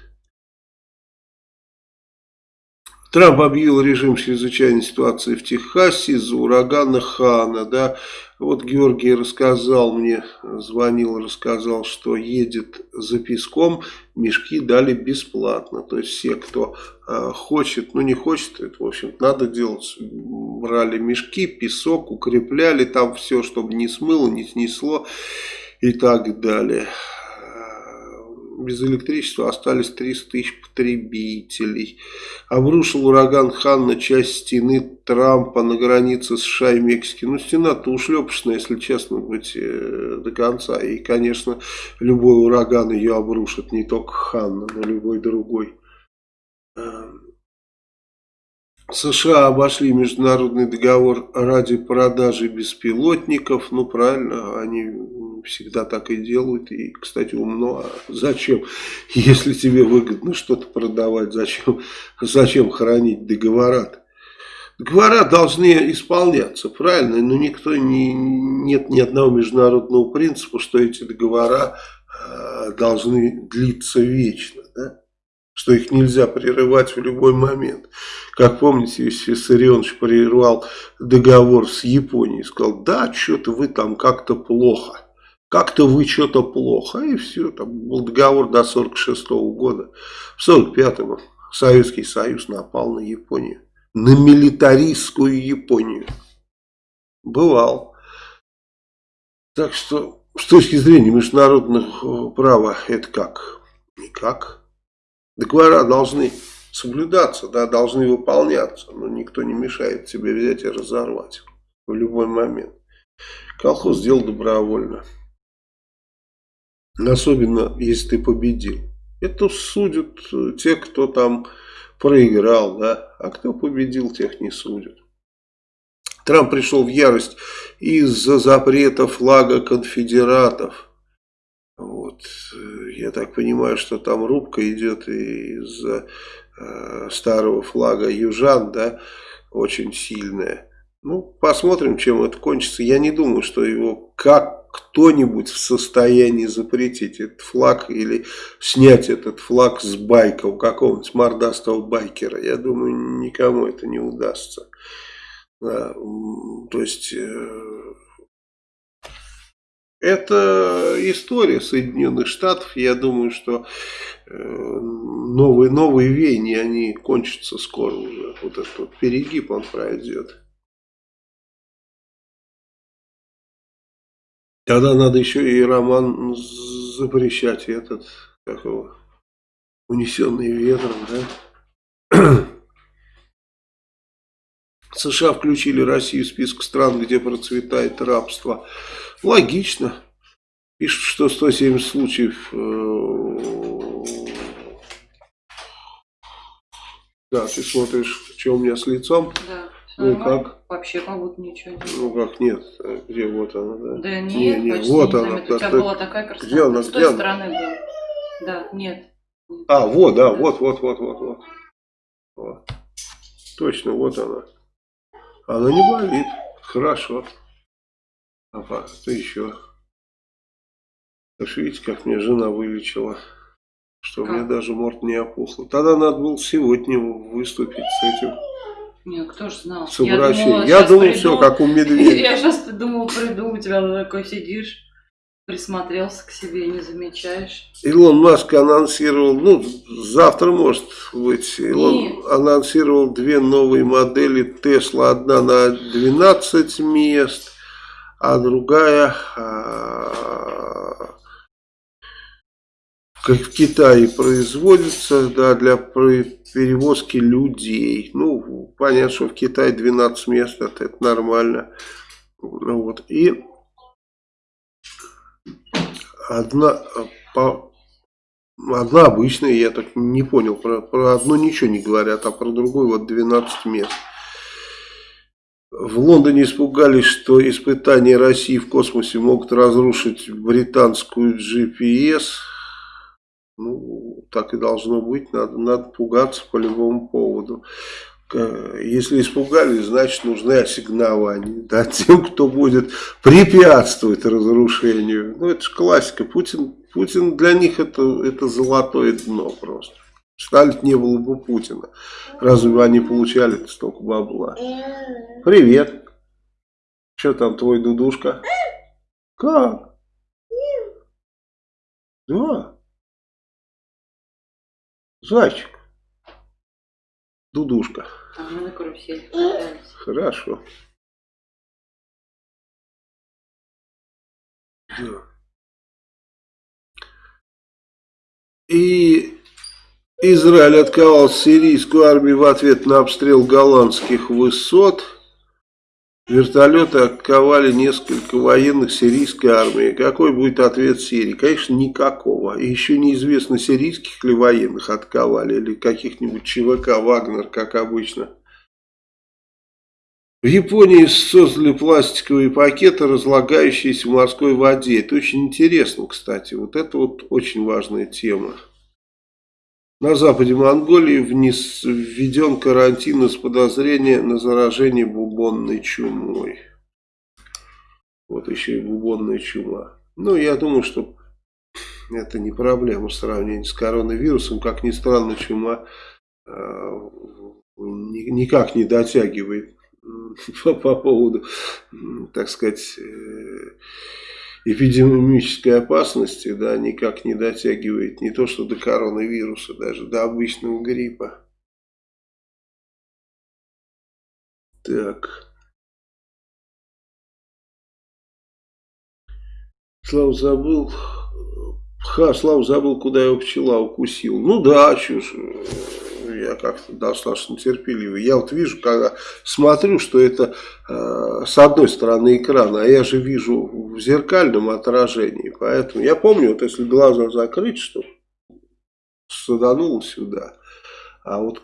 Трамп объявил режим чрезвычайной ситуации в Техасе из-за урагана Хана. Да? Вот Георгий рассказал мне, звонил, рассказал, что едет за песком, мешки дали бесплатно. То есть все, кто э, хочет, ну не хочет, это в общем надо делать. Брали мешки, песок, укрепляли там все, чтобы не смыло, не снесло и так далее без электричества остались 300 тысяч потребителей. Обрушил ураган Хан на часть стены Трампа на границе США и Мексики. Ну, стена-то ушлепочная, если честно быть, э, до конца. И, конечно, любой ураган ее обрушит, не только Ханна, но любой другой. Эм, США обошли международный договор ради продажи беспилотников. Ну, правильно, они всегда так и делают. И, кстати, умно. А зачем? Если тебе выгодно что-то продавать, зачем, зачем хранить договора -то? Договора должны исполняться, правильно? Но никто не, нет ни одного международного принципа, что эти договора э, должны длиться вечно. Да? что их нельзя прерывать в любой момент. Как помните, Виссарионович прервал договор с Японией, сказал, да, что-то вы там как-то плохо, как-то вы что-то плохо, и все, там был договор до 46 -го года. В 45-м Советский Союз напал на Японию, на милитаристскую Японию. Бывал. Так что, с точки зрения международного права, это как? Никак. Договора должны соблюдаться, да, должны выполняться, но никто не мешает тебе взять и разорвать в любой момент. Колхоз сделал добровольно. Особенно, если ты победил. Это судят те, кто там проиграл, да, а кто победил, тех не судят. Трамп пришел в ярость из-за запрета флага конфедератов. Вот. Я так понимаю, что там рубка идет из э, старого флага южан, да, очень сильная. Ну, посмотрим, чем это кончится. Я не думаю, что его как кто-нибудь в состоянии запретить этот флаг или снять этот флаг с байка у какого-нибудь мордастого байкера. Я думаю, никому это не удастся. Да, то есть... Э, это история Соединенных Штатов. Я думаю, что э, новые, новые веяния, они кончатся скоро уже. Вот этот вот перегиб, он пройдет. Тогда надо еще и роман запрещать этот, как его, унесенный ветром, да? *clears throat* США включили Россию в список стран, где процветает рабство. Логично. Пишут, что 170 случаев... Э, да, ты смотришь, что у меня с лицом. Да. Ну как? Вообще как будто ничего нет. Ну как нет? Где вот она, да? Да нет, не, не, почти вот не она. заметно. У тебя так, была такая красота. Где она? С Где той она? стороны была. Да, нет. А, вот, да, вот, вот, вот, вот, вот. вот. Точно, вот она. Она не болит. Хорошо. А что еще? Что видите, как мне жена вылечила. Что как? мне даже морд не опухла. Тогда надо было сегодня выступить с этим. Не, кто ж знал? С обращением. думала, Я думал, приду. все, как у медведя. *laughs* Я сейчас думал, приду, у тебя такой сидишь, присмотрелся к себе, не замечаешь. Илон Маск анонсировал, ну, завтра может быть, Илон Нет. анонсировал две новые модели Тесла. Одна на 12 мест, а другая а, в Китае производится да, для перевозки людей. Ну, понятно, что в Китае 12 мест, это, это нормально. Вот. И одна, по, одна обычная, я так не понял, про, про одну ничего не говорят, а про другую вот 12 мест. В Лондоне испугались, что испытания России в космосе могут разрушить британскую GPS. Ну, так и должно быть, надо, надо пугаться по любому поводу. Если испугались, значит нужны ассигнования да, тем, кто будет препятствовать разрушению. Ну, это же классика. Путин, Путин для них это, это золотое дно просто. Сталин не было бы Путина. Разве бы они получали столько бабла? Привет. Что там твой дудушка? Как? Да. Зайчик. Дудушка. А мы на карусели катались. Хорошо. Да. И Израиль отковал сирийскую армию в ответ на обстрел голландских высот. Вертолеты отковали несколько военных сирийской армии. Какой будет ответ Сирии? Конечно, никакого. И еще неизвестно, сирийских ли военных отковали, или каких-нибудь ЧВК «Вагнер», как обычно. В Японии создали пластиковые пакеты, разлагающиеся в морской воде. Это очень интересно, кстати. Вот это вот очень важная тема. На западе Монголии вниз введен карантин из подозрения на заражение бубонной чумой. Вот еще и бубонная чума. Ну, я думаю, что это не проблема в сравнении с коронавирусом. Как ни странно, чума э, никак не дотягивает по, *laughs* по поводу, так сказать, э, эпидемической опасности, да, никак не дотягивает не то что до коронавируса, даже до обычного гриппа. Так. Слава забыл. Ха, Слава забыл, куда его пчела укусил. Ну да, ж я как-то достаточно терпеливый. Я вот вижу, когда смотрю, что это э, с одной стороны экрана, а я же вижу в зеркальном отражении. Поэтому я помню, вот если глаза закрыть, что садануло сюда. А вот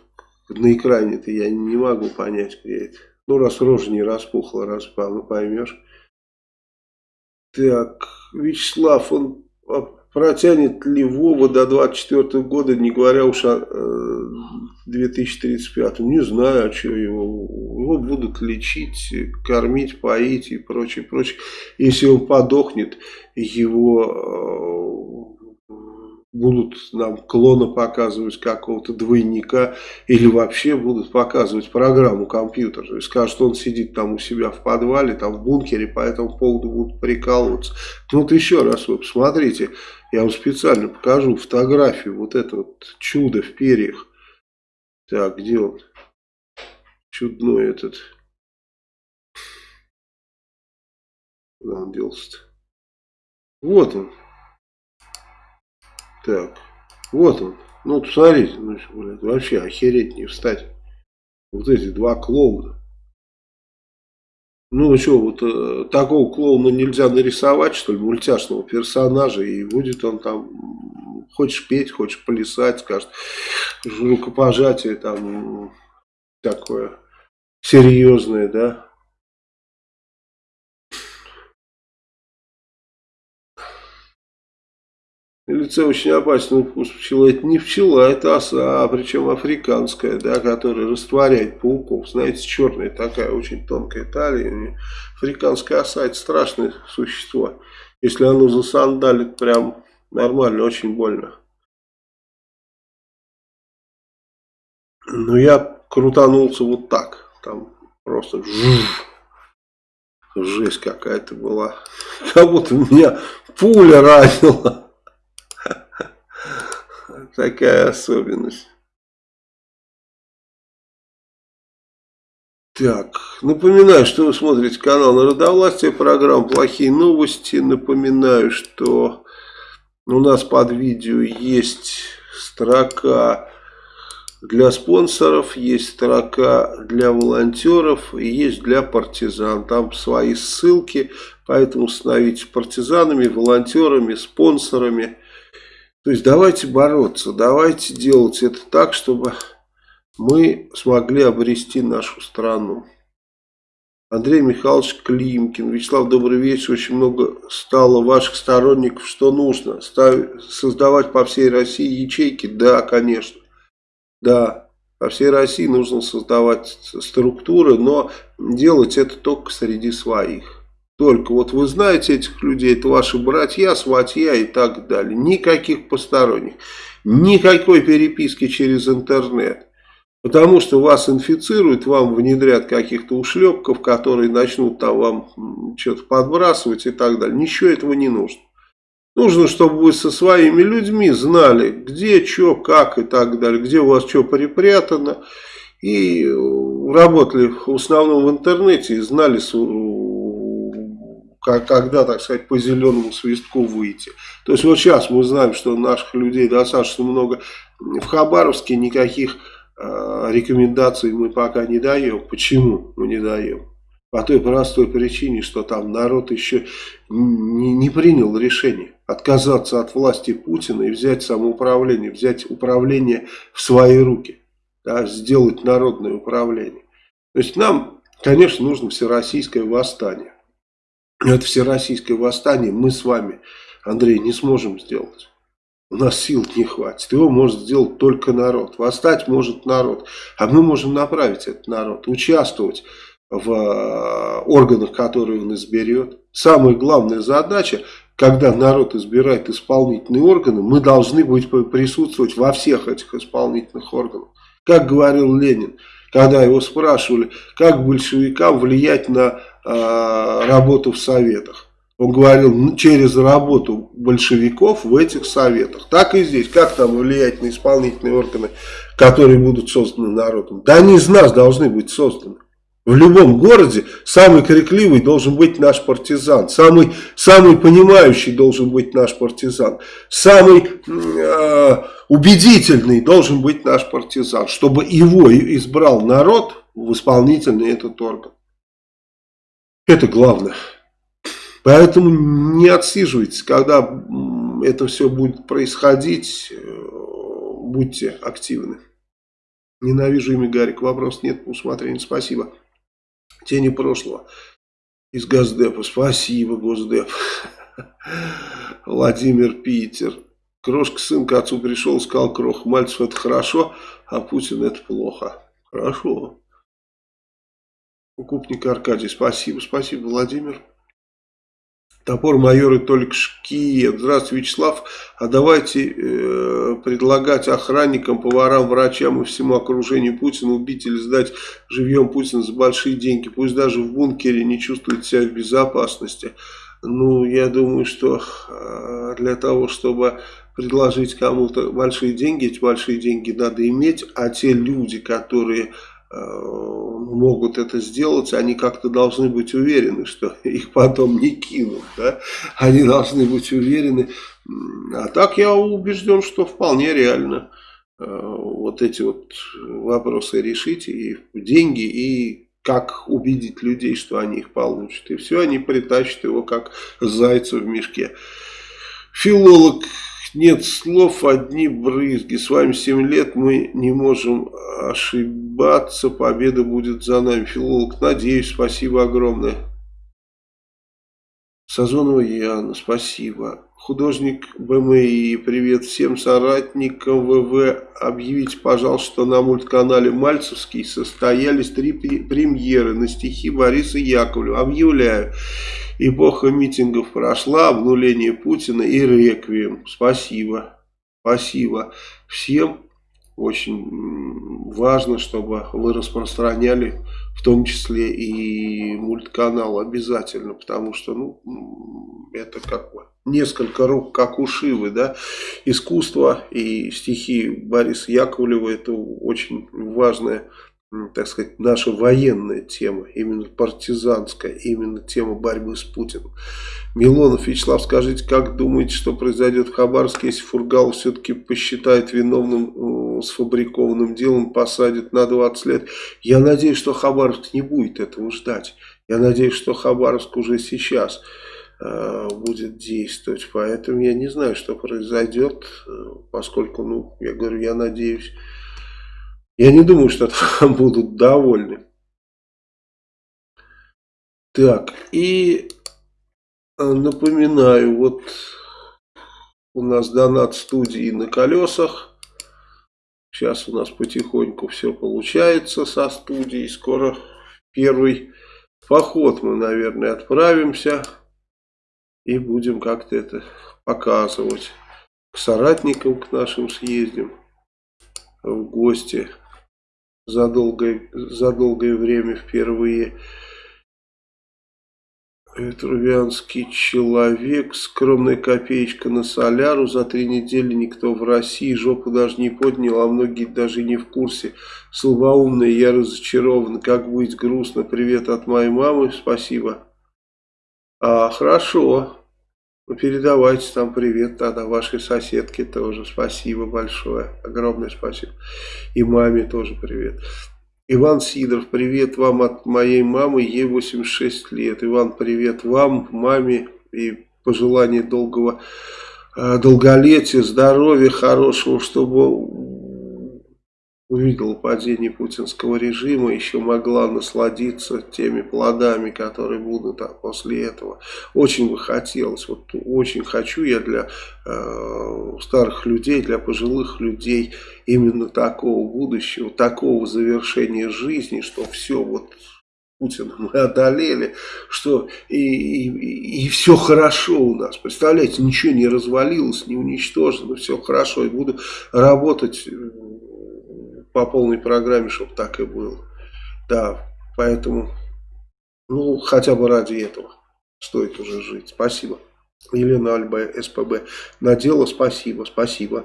на экране-то я не могу понять, где это. Ну, раз рожа не распухла, раз поймешь. Так, Вячеслав, он Протянет ли Вова до 24 года, не говоря уж о э, 2035? Не знаю, а что его. Его будут лечить, кормить, поить и прочее, прочее. Если он подохнет, его э, будут нам клона показывать какого-то двойника или вообще будут показывать программу компьютера. И скажут, что он сидит там у себя в подвале, там в бункере, по этому поводу будут прикалываться. Ну вот еще раз вы посмотрите, я вам специально покажу фотографию, вот это вот чудо в перьях. Так, где он? Чудной этот. Куда он делся-то? Вот он. Так, вот он. Ну, посмотрите, ну, блядь, вообще охереть не встать. Вот эти два клоуна. Ну что, вот э, такого клоуна нельзя нарисовать, что ли, мультяшного персонажа, и будет он там, хочешь петь, хочешь плясать, скажет, рукопожатие там такое серьезное, да, Лице очень опасный укус пчелы. Это не пчела, это оса, а причем африканская, да, которая растворяет пауков. Знаете, черная такая, очень тонкая талия. Африканская оса это страшное существо. Если оно засандалит, прям нормально, очень больно. Но я крутанулся вот так. Там просто жесть какая-то была. Как будто меня пуля ранила такая особенность. Так, напоминаю, что вы смотрите канал Народовластия, программа «Плохие новости». Напоминаю, что у нас под видео есть строка для спонсоров, есть строка для волонтеров и есть для партизан. Там свои ссылки, поэтому становитесь партизанами, волонтерами, спонсорами. То есть давайте бороться, давайте делать это так, чтобы мы смогли обрести нашу страну. Андрей Михайлович Климкин. Вячеслав, добрый вечер. Очень много стало ваших сторонников. Что нужно? Ставь, создавать по всей России ячейки? Да, конечно. Да, по всей России нужно создавать структуры, но делать это только среди своих. Только вот вы знаете этих людей, это ваши братья, сватья и так далее. Никаких посторонних. Никакой переписки через интернет. Потому что вас инфицируют, вам внедрят каких-то ушлепков, которые начнут там вам что-то подбрасывать и так далее. Ничего этого не нужно. Нужно, чтобы вы со своими людьми знали, где, что, как и так далее, где у вас что припрятано. И работали в основном в интернете и знали, когда, так сказать, по зеленому свистку выйти. То есть вот сейчас мы знаем, что наших людей достаточно много в Хабаровске, никаких э, рекомендаций мы пока не даем. Почему мы не даем? По той простой причине, что там народ еще не, не принял решение отказаться от власти Путина и взять самоуправление, взять управление в свои руки, да, сделать народное управление. То есть нам, конечно, нужно всероссийское восстание. Это всероссийское восстание мы с вами, Андрей, не сможем сделать. У нас сил не хватит. Его может сделать только народ. Восстать может народ. А мы можем направить этот народ. Участвовать в э, органах, которые он изберет. Самая главная задача, когда народ избирает исполнительные органы, мы должны быть присутствовать во всех этих исполнительных органах. Как говорил Ленин, когда его спрашивали, как большевикам влиять на работу в советах. Он говорил, через работу большевиков в этих советах. Так и здесь. Как там влиять на исполнительные органы, которые будут созданы народом? Да они из нас должны быть созданы. В любом городе самый крикливый должен быть наш партизан. Самый, самый понимающий должен быть наш партизан. Самый э, убедительный должен быть наш партизан. Чтобы его избрал народ в исполнительный этот орган. Это главное. Поэтому не отсиживайтесь, когда это все будет происходить, э, будьте активны. Ненавижу имя Гарик, вопрос нет по усмотрению, спасибо. Тени прошлого из Госдепа, спасибо, Госдеп. *laughs* Владимир Питер. Крошка сын к отцу пришел, сказал, Крох, Мальцев это хорошо, а Путин это плохо. Хорошо. Укупник Аркадий, спасибо, спасибо, Владимир. Топор майоры только Шкиет. Здравствуйте, Вячеслав. А давайте э, предлагать охранникам, поварам, врачам и всему окружению Путина убить или сдать живьем Путина за большие деньги. Пусть даже в бункере не чувствует себя в безопасности. Ну, я думаю, что э, для того, чтобы предложить кому-то большие деньги, эти большие деньги надо иметь, а те люди, которые могут это сделать, они как-то должны быть уверены, что *laughs* их потом не кинут. Да? Они должны быть уверены. А так я убежден, что вполне реально э, вот эти вот вопросы решить. И деньги, и как убедить людей, что они их получат. И все, они притащат его как зайца в мешке. Филолог нет слов, одни брызги. С вами 7 лет, мы не можем ошибаться. Победа будет за нами. Филолог, надеюсь, спасибо огромное. Сазонова Яна, спасибо. Художник БМИ, привет всем соратникам ВВ. Объявите, пожалуйста, что на мультканале Мальцевский состоялись три премьеры на стихи Бориса Яковлева. Объявляю. Эпоха митингов прошла, обнуление Путина и реквием. Спасибо. Спасибо всем. Очень важно, чтобы вы распространяли в том числе и мультканал обязательно, потому что ну, это как бы несколько рук, как у Шивы, да, искусство и стихи Бориса Яковлева, это очень важная так сказать, наша военная тема, именно партизанская, именно тема борьбы с Путиным. Милонов, Вячеслав, скажите, как думаете, что произойдет в Хабаровске, если Фургал все-таки посчитает виновным э, сфабрикованным делом, посадит на 20 лет? Я надеюсь, что Хабаровск не будет этого ждать. Я надеюсь, что Хабаровск уже сейчас будет действовать. Поэтому я не знаю, что произойдет, э, поскольку, ну, я говорю, я надеюсь я не думаю, что там *laughs* будут довольны. Так, и э, напоминаю, вот у нас донат студии на колесах. Сейчас у нас потихоньку все получается со студией. Скоро первый поход мы, наверное, отправимся и будем как-то это показывать. К соратникам, к нашим съездим в гости за долгое, за долгое время впервые. Трувианский человек, скромная копеечка на соляру, за три недели никто в России жопу даже не поднял, а многие даже не в курсе. Слабоумный, я разочарован, как быть грустно, привет от моей мамы, спасибо. А, хорошо, ну, передавайте там привет тогда вашей соседке тоже, спасибо большое, огромное спасибо. И маме тоже привет. Иван Сидоров, привет вам от моей мамы, ей 86 лет. Иван, привет вам, маме и пожелание долгого э, долголетия, здоровья хорошего, чтобы увидела падение путинского режима, еще могла насладиться теми плодами, которые будут после этого. Очень бы хотелось, вот очень хочу я для э, старых людей, для пожилых людей именно такого будущего, такого завершения жизни, что все вот Путина мы одолели, что и, и, и все хорошо у нас. Представляете, ничего не развалилось, не уничтожено, все хорошо. И буду работать по полной программе, чтобы так и было. Да, поэтому, ну, хотя бы ради этого стоит уже жить. Спасибо. Елена Альба, СПБ. На дело спасибо, спасибо.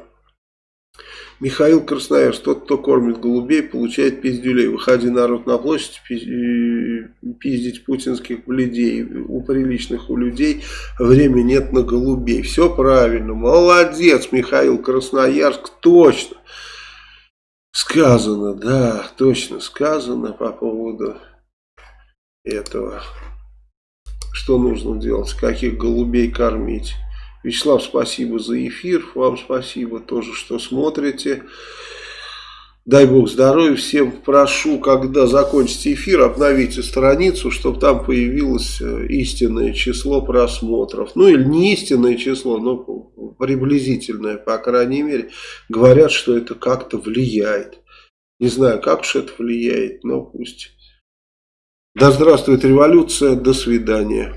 Михаил Красноярск, тот, кто кормит голубей, получает пиздюлей. Выходи народ на площадь, пиздить путинских бледей. У приличных у людей времени нет на голубей. Все правильно. Молодец, Михаил Красноярск, точно сказано, да, точно сказано по поводу этого. Что нужно делать, каких голубей кормить. Вячеслав, спасибо за эфир, вам спасибо тоже, что смотрите. Дай бог здоровья всем. Прошу, когда закончите эфир, обновите страницу, чтобы там появилось э, истинное число просмотров. Ну или не истинное число, но приблизительное, по крайней мере. Говорят, что это как-то влияет. Не знаю, как уж это влияет, но пусть. Да здравствует революция, до свидания.